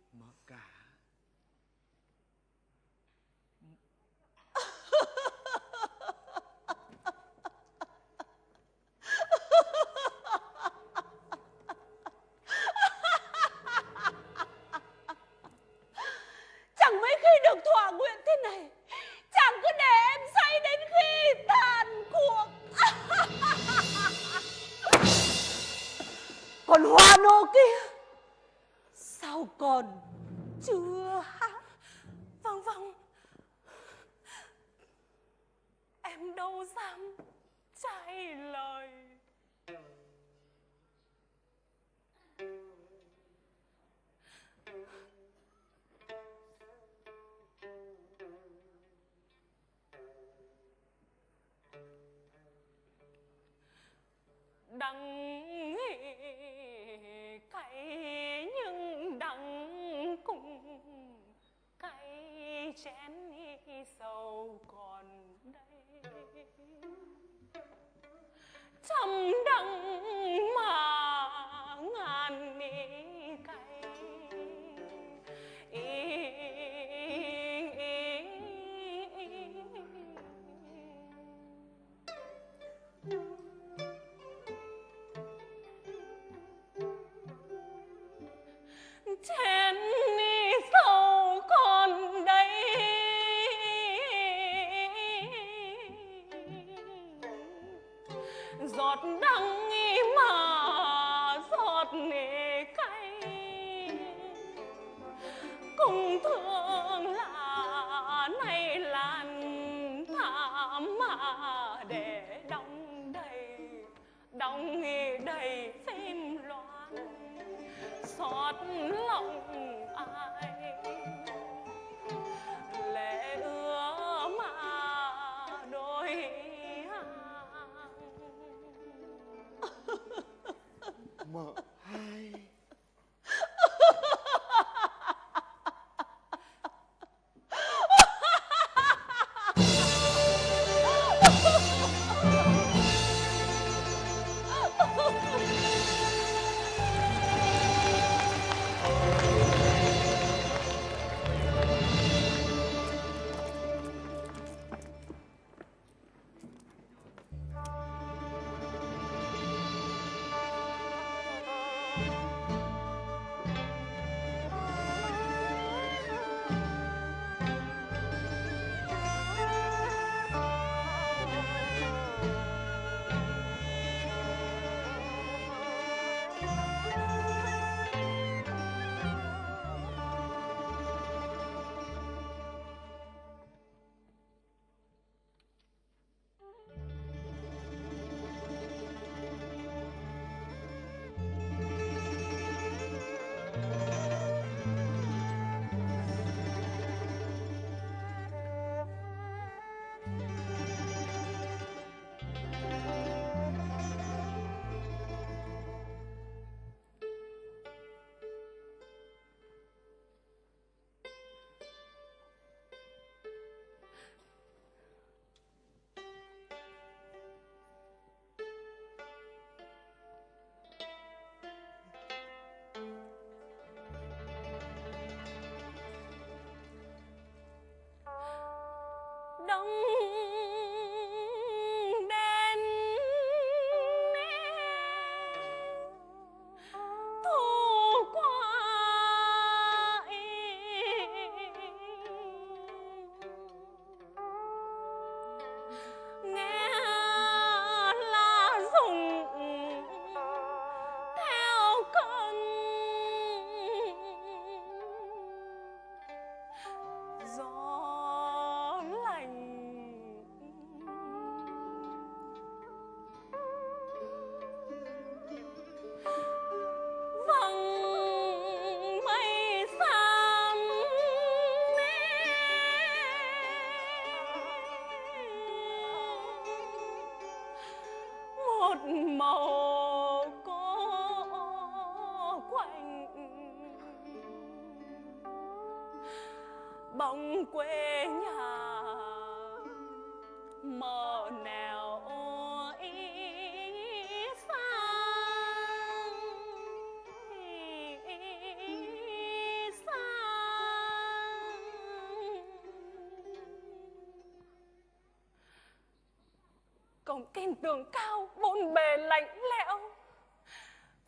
Tin tường cao bôn bề, lạnh lẽo.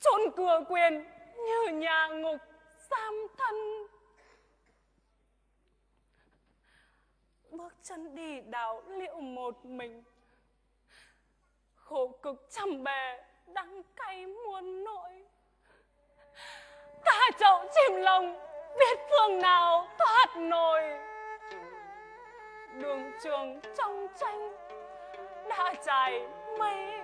Chôn cửa quyền như nhà ngục giam thân. Bước chân đi đào liệu một mình. Khổ cực trăm bề, đắng cay muôn nỗi. Cả chậu chim lồng biết phương nào thoát nổi. Đường trường trong tranh đã trải mây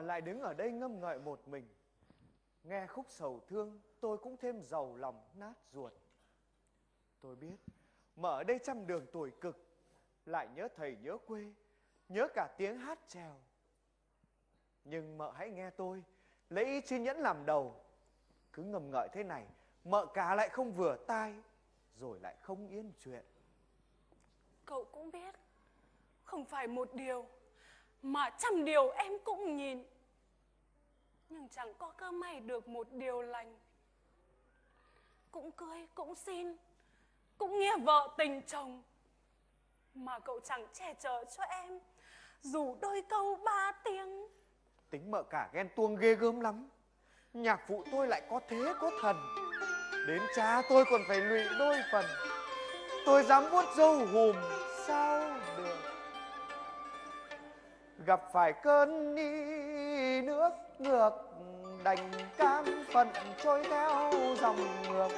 Lại đứng ở đây ngâm ngợi một mình. Nghe khúc sầu thương, tôi cũng thêm giàu lòng nát ruột. Tôi biết, mở đây trăm đường tuổi cực, Lại nhớ thầy nhớ quê, Nhớ cả tiếng hát trèo. Nhưng mợ hãy nghe tôi, Lấy ý chi nhẫn làm đầu. Cứ ngầm ngợi thế này, Mợ cả lại không vừa tai, Rồi lại không yên chuyện. Cậu cũng biết, không phải một điều mà trăm điều em cũng nhìn. Nhưng chẳng có cơ may được một điều lành. Cũng cưới, cũng xin, cũng nghe vợ tình chồng. Mà cậu chẳng che chở cho em dù đôi câu ba tiếng. Tính mợ cả ghen tuông ghê gớm lắm. Nhạc phụ tôi lại có thế có thần. Đến cha tôi còn phải lụy đôi phần. Tôi dám vuốt dâu hùm sao Gặp phải cơn đi nước ngược, Đành cam phận trôi theo dòng ngược.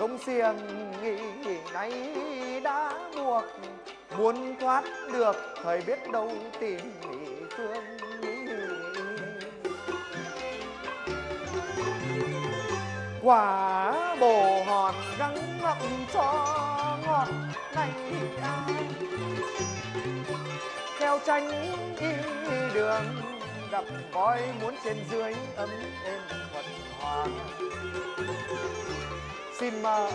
Công xiềng nghĩ nay đã buộc, Muốn thoát được thời biết đâu tìm phương quả bồ hòn răng ngậm cho ngọt này ai theo tranh đi đường gặp voi muốn trên dưới ấm êm thuận hòa xin mời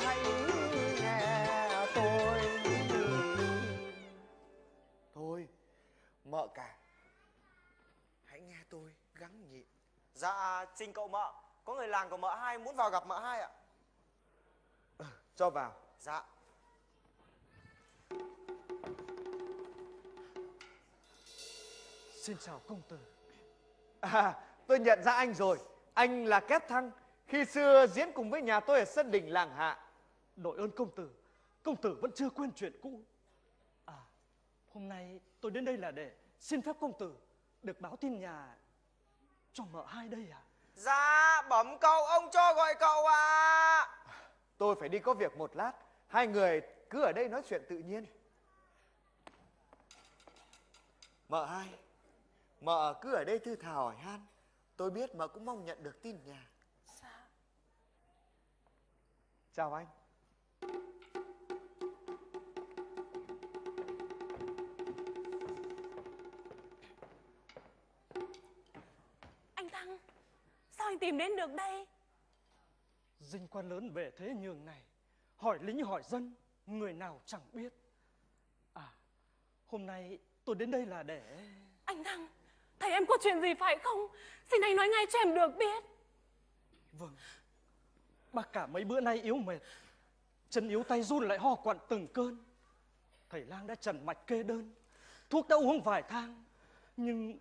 hãy nghe tôi thôi mợ cả hãy nghe tôi gắng nhịn. Dạ, trình cậu mợ, có người làng của mợ hai muốn vào gặp mợ hai ạ. cho vào. Dạ. Xin chào công tử. À, tôi nhận ra anh rồi. Anh là Kép Thăng. Khi xưa diễn cùng với nhà tôi ở sân đình làng hạ. Đội ơn công tử, công tử vẫn chưa quên chuyện cũ. À, hôm nay tôi đến đây là để xin phép công tử được báo tin nhà cho mợ hai đây à. Dạ, bẩm cậu, ông cho gọi cậu à. Tôi phải đi có việc một lát. Hai người cứ ở đây nói chuyện tự nhiên. Mợ hai, mợ cứ ở đây thư thả hỏi han. Tôi biết mợ cũng mong nhận được tin nhà. Dạ. Chào anh. Anh Thăng, sao anh tìm đến được đây? Dinh quan lớn về thế nhường này, hỏi lính hỏi dân, người nào chẳng biết. À, hôm nay tôi đến đây là để... Anh Thăng, thấy em có chuyện gì phải không? Xin anh nói ngay cho em được biết. Vâng, bác cả mấy bữa nay yếu mệt, chân yếu tay run lại ho quặn từng cơn. Thầy lang đã trần mạch kê đơn, thuốc đã uống vài thang, nhưng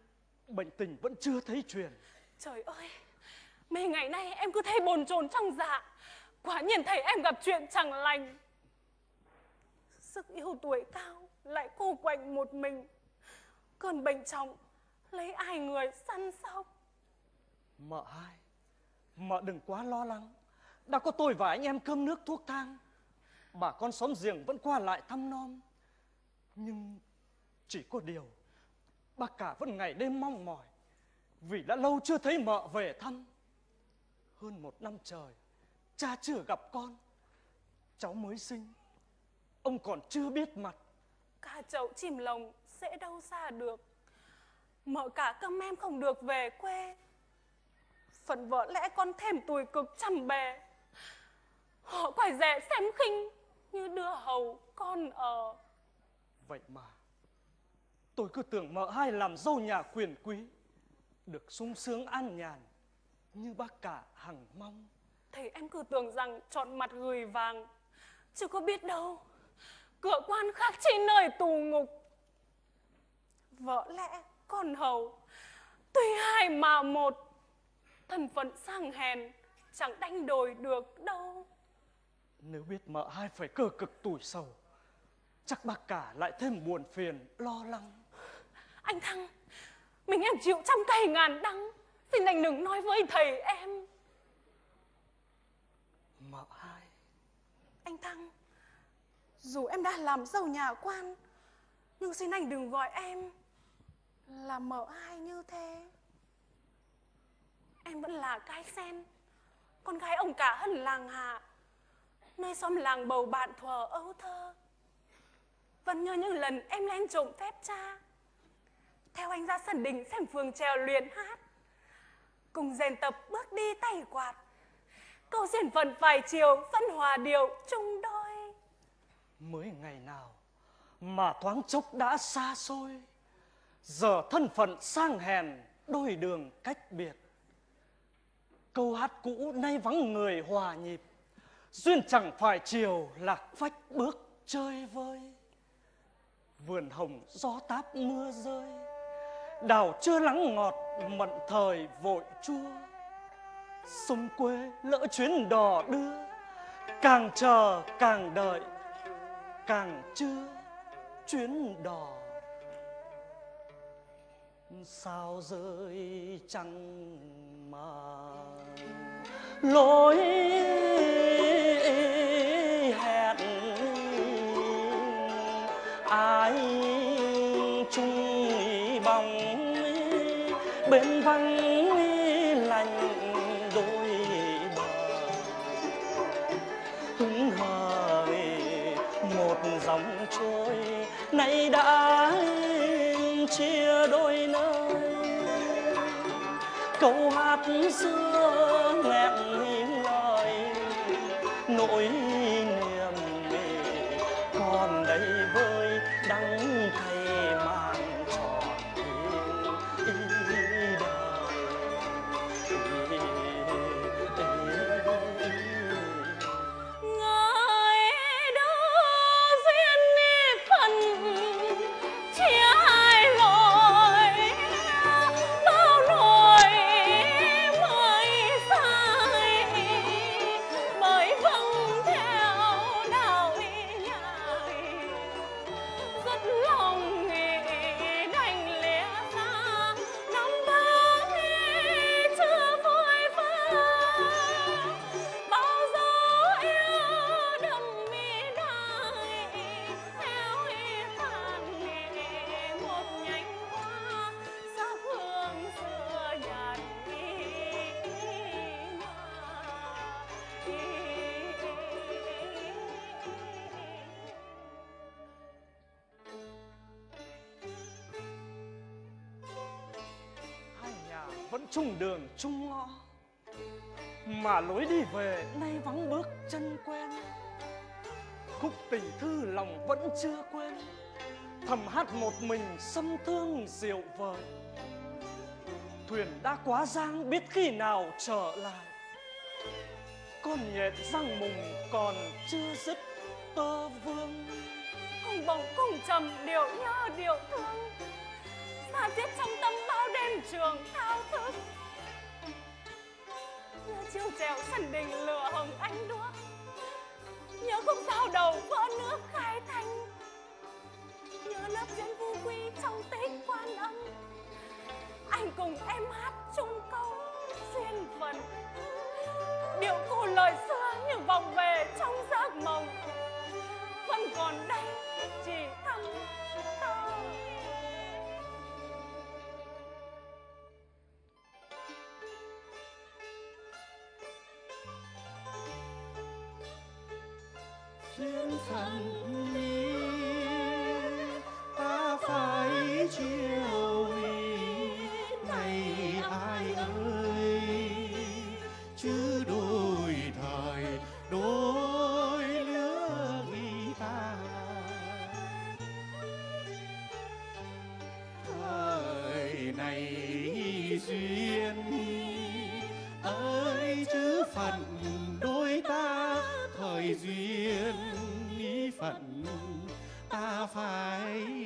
bệnh tình vẫn chưa thấy truyền. Trời ơi, mấy ngày nay em cứ thấy bồn chồn trong dạ. Quả nhiên thấy em gặp chuyện chẳng lành. Sức yêu tuổi cao, lại cô quạnh một mình. Cơn bệnh trọng, lấy ai người săn sóc. Mợ hai, mợ đừng quá lo lắng. Đã có tôi và anh em cơm nước thuốc thang. Bà con xóm giềng vẫn qua lại thăm nom. Nhưng chỉ có điều, bác cả vẫn ngày đêm mong mỏi. Vì đã lâu chưa thấy mợ về thăm. Hơn một năm trời, cha chưa gặp con. Cháu mới sinh, ông còn chưa biết mặt. Cả chậu chìm lồng sẽ đâu xa được. Mợ cả câm em không được về quê. Phần vợ lẽ con thêm tủi cực trăm bề. Họ quải rẻ xem khinh như đưa hầu con ở. Vậy mà, tôi cứ tưởng mợ hai làm dâu nhà quyền quý, được sung sướng an nhàn như bác cả hằng mong. Thì em cứ tưởng rằng chọn mặt gửi vàng, chứ có biết đâu. Cửa quan khác chi nơi tù ngục. Vợ lẽ con hầu, tuy hai mà một, thân phận sang hèn, chẳng đánh đổi được đâu. Nếu biết mợ hai phải cơ cực tủi sầu, chắc bác cả lại thêm buồn phiền, lo lắng. Anh Thăng, mình em chịu trăm cây ngàn đắng. Xin anh đừng nói với thầy em. Mợ hai, Anh Thăng, dù em đã làm dâu nhà quan, nhưng xin anh đừng gọi em là mở hai như thế. Em vẫn là cái sen, con gái ông cả hân làng hạ, nơi xóm làng bầu bạn thuở ấu thơ. Vẫn nhớ những lần em lên trộm phép cha, theo anh ra sân đình xem phường trèo luyện hát, cùng rèn tập bước đi tay quạt, câu duyên phần vài chiều vẫn hòa điệu chung đôi. mới ngày nào mà thoáng chốc đã xa xôi, giờ thân phận sang hèn đôi đường cách biệt. Câu hát cũ nay vắng người hòa nhịp, duyên chẳng phải chiều lạc phách bước chơi vơi. Vườn hồng gió táp mưa rơi, đào chưa lắng ngọt mận thời vội chua. Sông quê lỡ chuyến đò đưa, càng chờ càng đợi, càng chưa chuyến đò. Sao rơi trăng mà? Lối hẹn ai chung bóng bên vắng lạnh đôi bờ? Hứng hời một dòng trôi nay đã chia câu hát xưa nghẹn giang biết khi nào trở lại. Con nhện răng mùng còn chưa dứt tơ vương. Cùng bóng cùng trầm, điệu nhớ điệu thương. Xa tiết trong tâm bao đêm trường thao thức. Nhớ chiêu trèo sân đình lửa hồng anh đuốc nhớ không sao đầu vỡ nước khai thanh nhớ lớp diễn vu quy trong tích quan âm anh cùng em hát chung câu duyên phận. Điệu cụ lời xưa như vòng về trong giấc mộng. Vẫn còn đây, chỉ thăm thơ duyên thần đi ta phải chia ta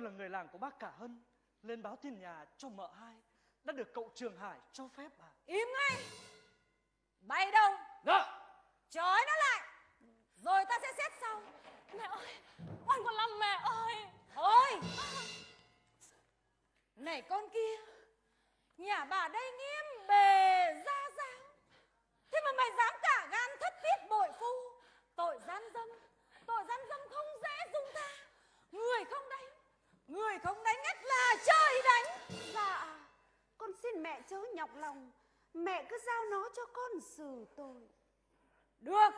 tôi là người làng của bác Cả Hân, lên báo tin nhà cho mợ hai, đã được cậu Trường Hải cho phép à? Im ngay Bay đâu Dạ. Trói nó lại Rồi ta sẽ xét sau Mẹ ơi Oan con Lâm mẹ ơi Thôi Này con kia Nhà bà đây nghiêm bề ra giáo Thế mà mày dám cả gan thất tiết bội phu Tội gian dâm Tội gian dâm không dễ dung tha Người không đánh Người không đánh ắt là trời đánh Dạ Con xin mẹ chớ nhọc lòng Mẹ cứ giao nó cho con tội Được.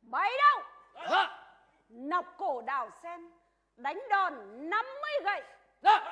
Bấy đâu? Nọc cổ đào sen Đánh đòn 50 gậy. Đánh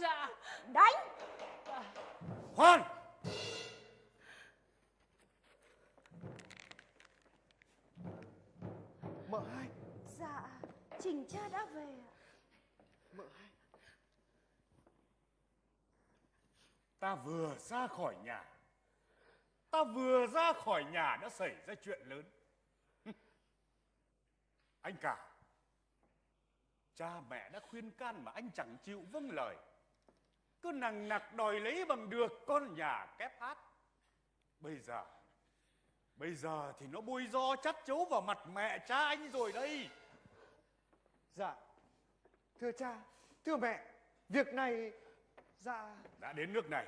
dạ. Đánh. Khoan. Mợ hai. Dạ trình cha đã về ạ. Mợ hai. Ta vừa ra khỏi nhà. Ta vừa ra khỏi nhà đã xảy ra chuyện lớn. Anh cả cha mẹ đã khuyên can mà anh chẳng chịu vâng lời cứ nằng nặc đòi lấy bằng được con nhà kép hát bây giờ bây giờ thì nó bôi do chắt chấu vào mặt mẹ cha anh rồi đây Dạ Thưa cha Thưa mẹ Việc này Dạ đã đến nước này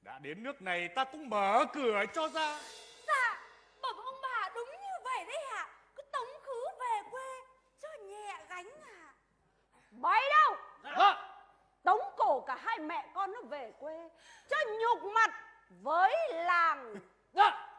đã đến nước này ta cũng mở cửa cho ra Dạ, bẩm ông bà đúng như vậy đấy ạ. Cứ tống khứ về quê cho nhẹ gánh à. bay đâu Dạ. tống cổ cả hai mẹ con nó về quê cho nhục mặt với làng dạ.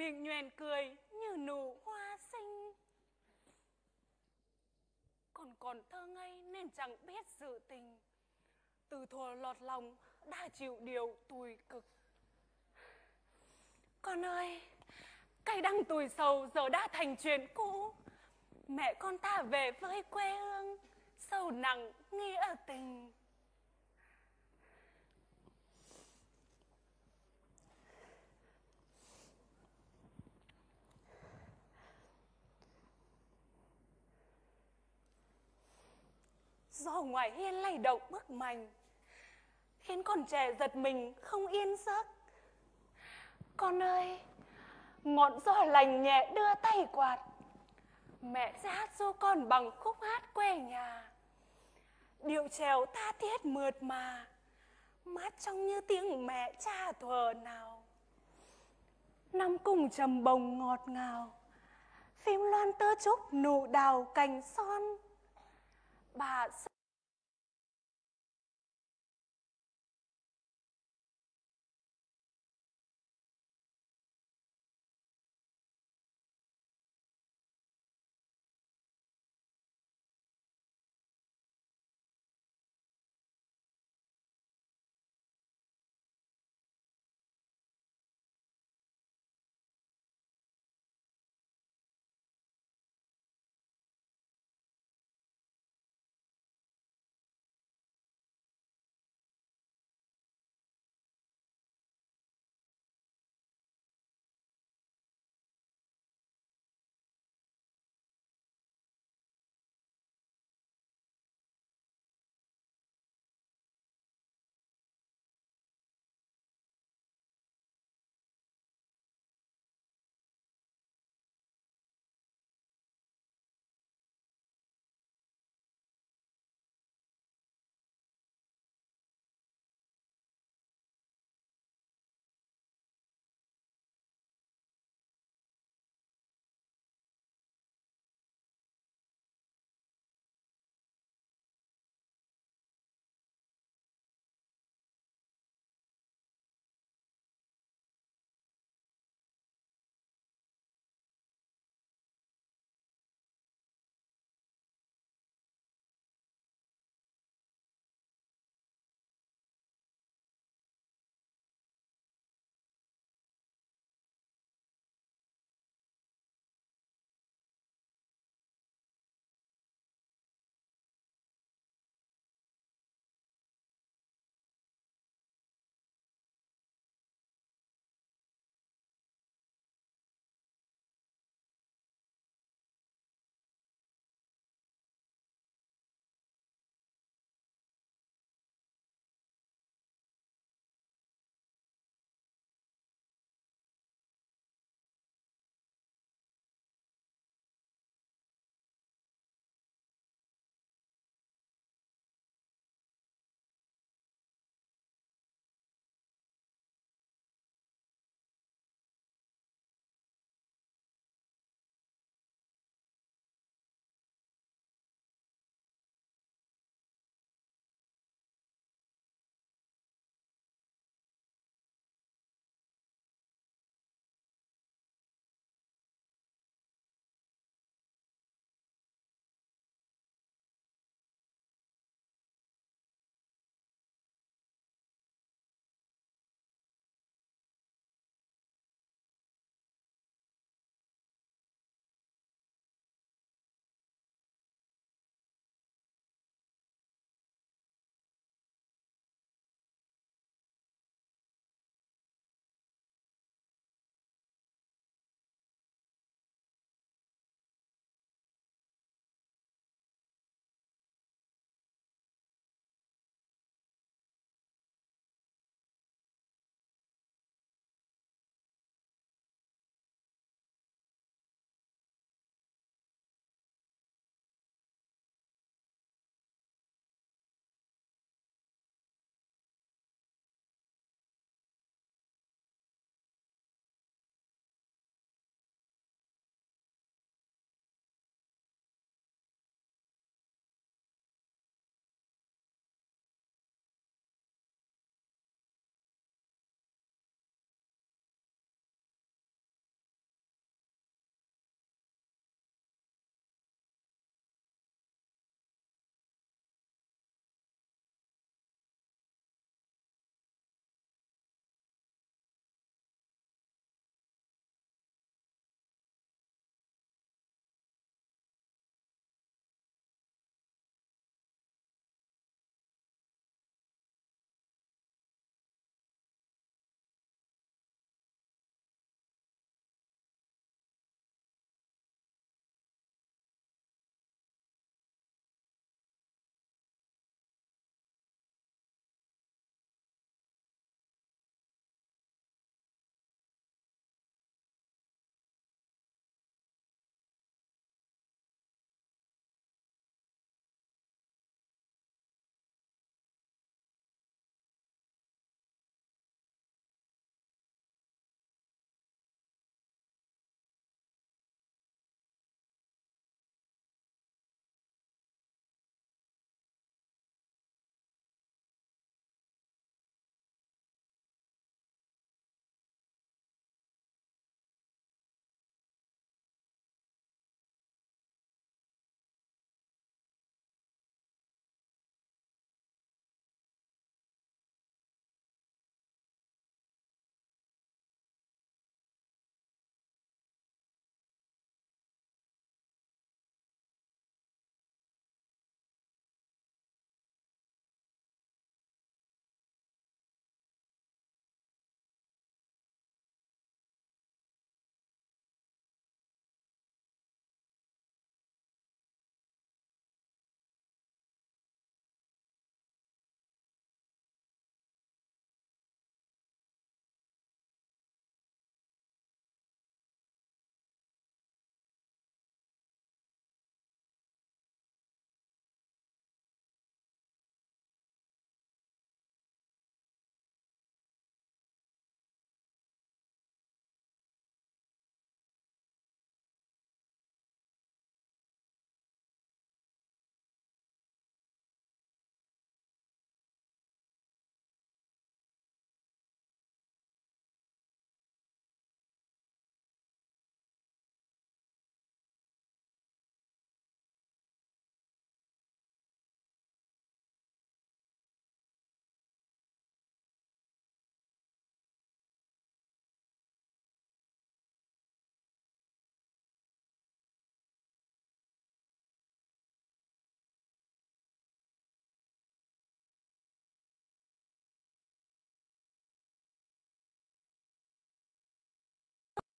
Miệng nhoèn cười như nụ hoa xinh. Còn còn thơ ngây nên chẳng biết sự tình. Từ thuở lọt lòng đã chịu điều tủi cực. Con ơi, cay đăng tủi sầu giờ đã thành chuyện cũ. Mẹ con ta về với quê hương sâu nặng nghĩa tình. Ngoài hiên lay động bức mành. Khiến con trẻ giật mình không yên giấc. Con ơi, ngọn gió lành nhẹ đưa tay quạt. Mẹ sẽ hát du con bằng khúc hát quê nhà. Điệu trèo tha thiết mượt mà, mát trong như tiếng mẹ cha thuở nào. Năm cùng trầm bồng ngọt ngào, phim loan tơ trúc nụ đào cành son. Bà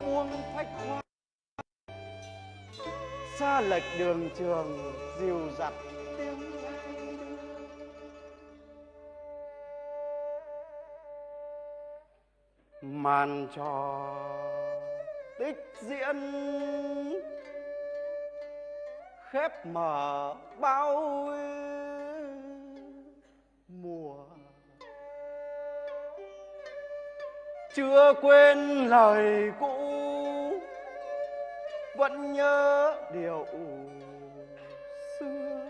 buông phách hoa. Xa lệch đường trường, dìu dặt tiếng màn trò tích diễn, khép mở bao mùa. Chưa quên lời cũ vẫn nhớ điều xưa.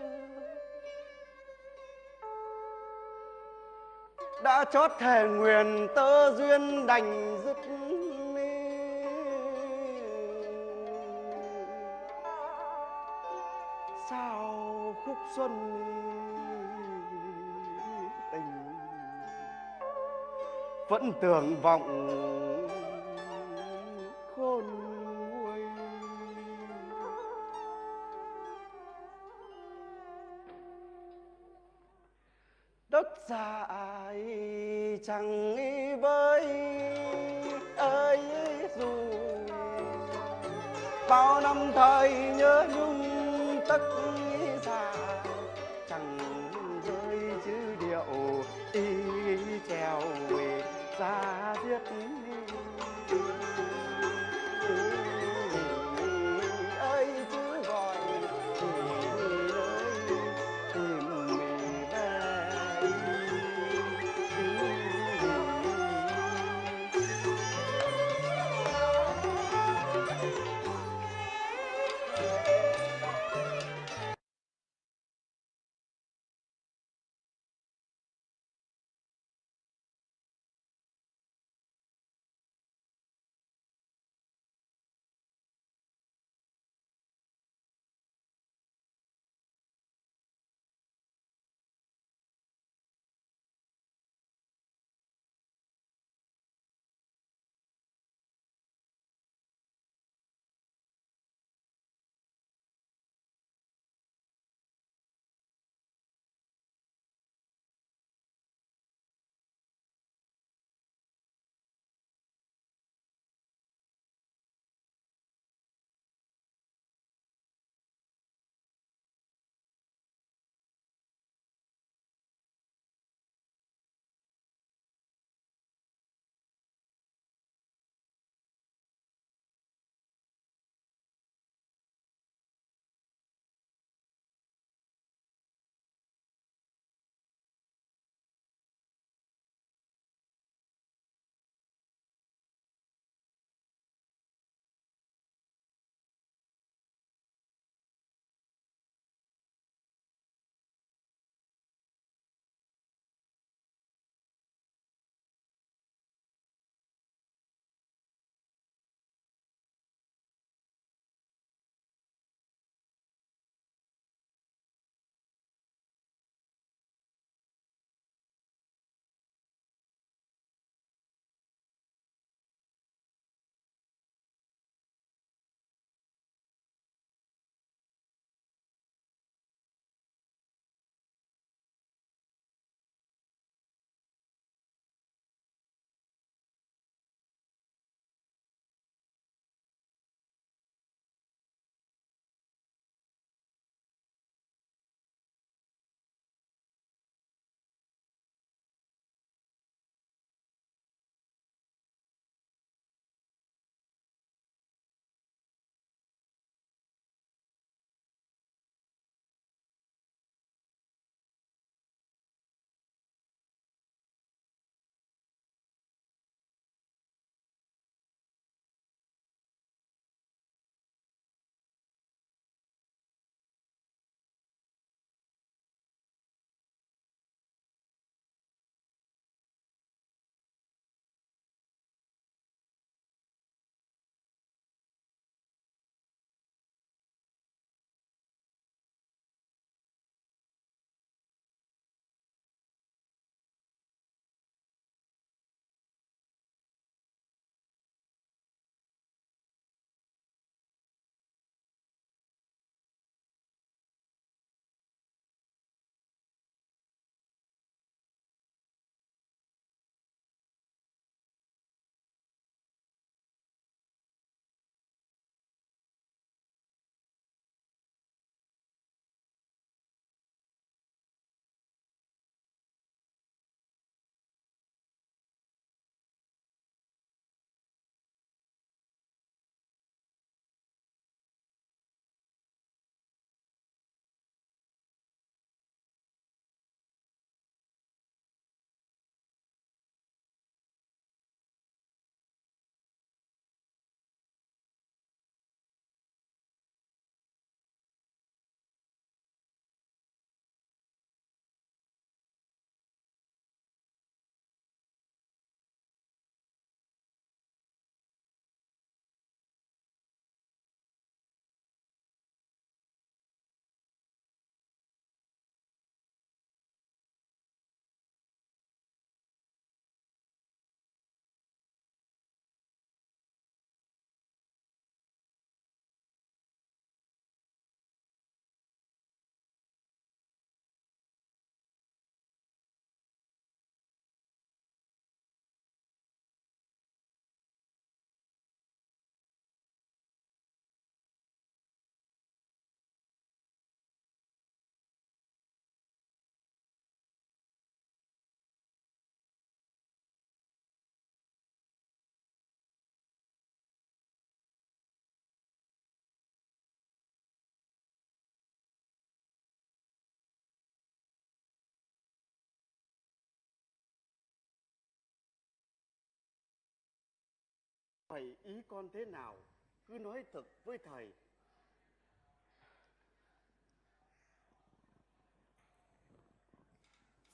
Đã chót thề nguyện tơ duyên đành dứt sao khúc xuân tình vẫn tưởng vọng chẳng với Thầy ý con thế nào? Cứ nói thật với thầy.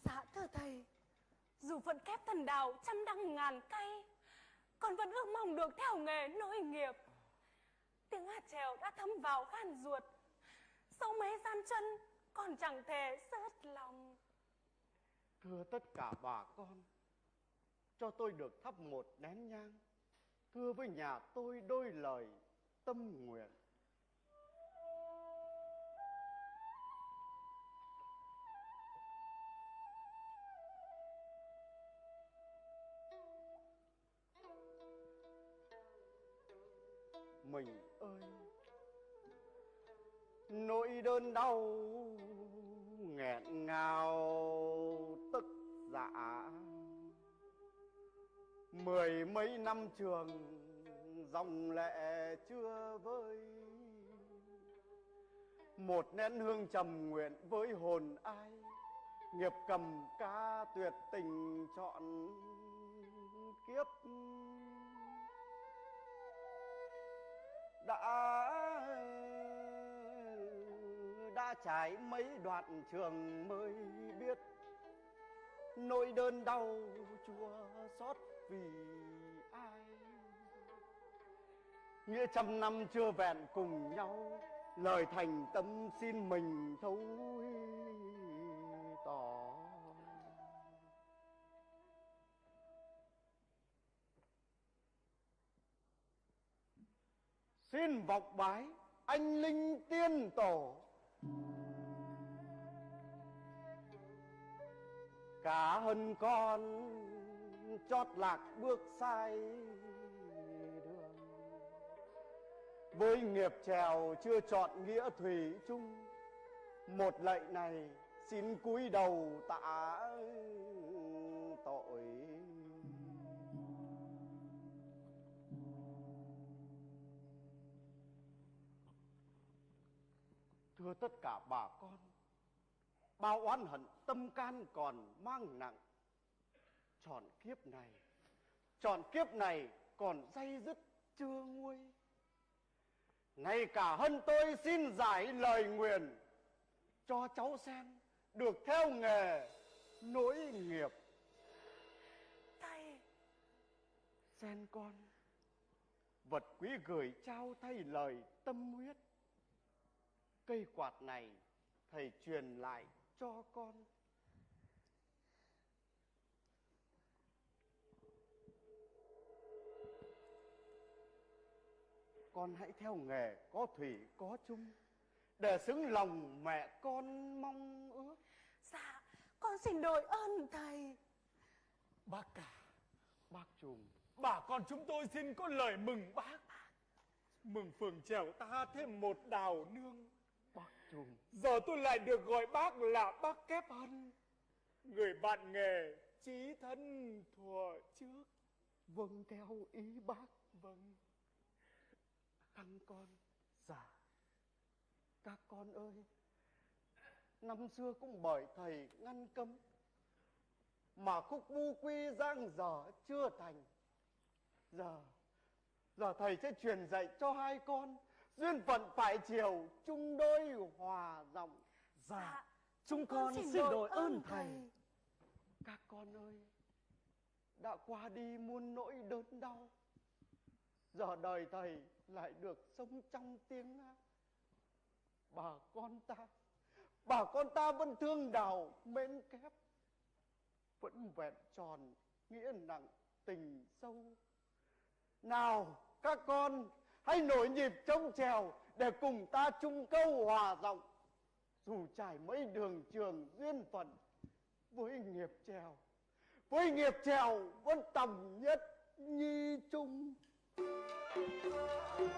Dạ thưa thầy, dù vẫn kép thần đào trăm đăng ngàn cây, con vẫn ước mong được theo nghề nối nghiệp. Tiếng hát trèo đã thấm vào gan ruột, sâu mấy gian chân còn chẳng thể rớt lòng. Thưa tất cả bà con, cho tôi được thắp một nén nhang. Thưa với nhà tôi đôi lời tâm nguyện. Mình ơi, nỗi đơn đau nghẹn ngào tức dạ mười mấy năm trường, dòng lệ chưa vơi. Một nén hương trầm nguyện với hồn ai, nghiệp cầm ca tuyệt tình chọn kiếp. Đã đã trải mấy đoạn trường mới biết nỗi đơn đau chua xót vì ai? Nghĩa trăm năm chưa vẹn cùng nhau, lời thành tâm xin mình thấu tỏ. Xin vọc bái anh linh tiên tổ. Cả hơn con chót lạc bước sai đường. Với nghiệp trèo chưa chọn nghĩa thủy chung, một lạy này xin cúi đầu tạ tội. Thưa tất cả bà con, bao oán hận tâm can còn mang nặng chọn kiếp này chọn kiếp này còn dây dứt chưa nguôi. Ngay cả hân tôi xin giải lời nguyền cho cháu sen được theo nghề nối nghiệp. Thầy sen con vật quý gửi trao thay lời tâm huyết. Cây quạt này thầy truyền lại cho con con hãy theo nghề có thủy có chung. Để xứng lòng mẹ con mong ước. Dạ con xin đội ơn thầy. Bác cả bác trùm bà con chúng tôi xin có lời mừng bác. Mừng phường trèo ta thêm một đào nương. Bác trùm giờ tôi lại được gọi bác là bác kép hân. Người bạn nghề chí thân thuở trước. Vâng theo ý bác. Vâng Thằng con Dạ Các con ơi Năm xưa cũng bởi thầy ngăn cấm Mà khúc bu quy giang dở chưa thành. Giờ Giờ thầy sẽ truyền dạy cho hai con Duyên phận phải chiều chung đôi hòa dòng. Dạ. Chúng con xin đội ơn thầy. Các con ơi Đã qua đi muôn nỗi đớn đau. Giờ đời thầy lại được sống trong tiếng hát bà con ta, bà con ta vẫn thương đào, mến kép vẫn vẹn tròn nghĩa nặng tình sâu. Nào, các con, hãy nổi nhịp trống trèo để cùng ta chung câu hòa giọng. Dù trải mấy đường trường duyên phận, với nghiệp trèo, với nghiệp trèo vẫn tầm nhất nhi chung duyên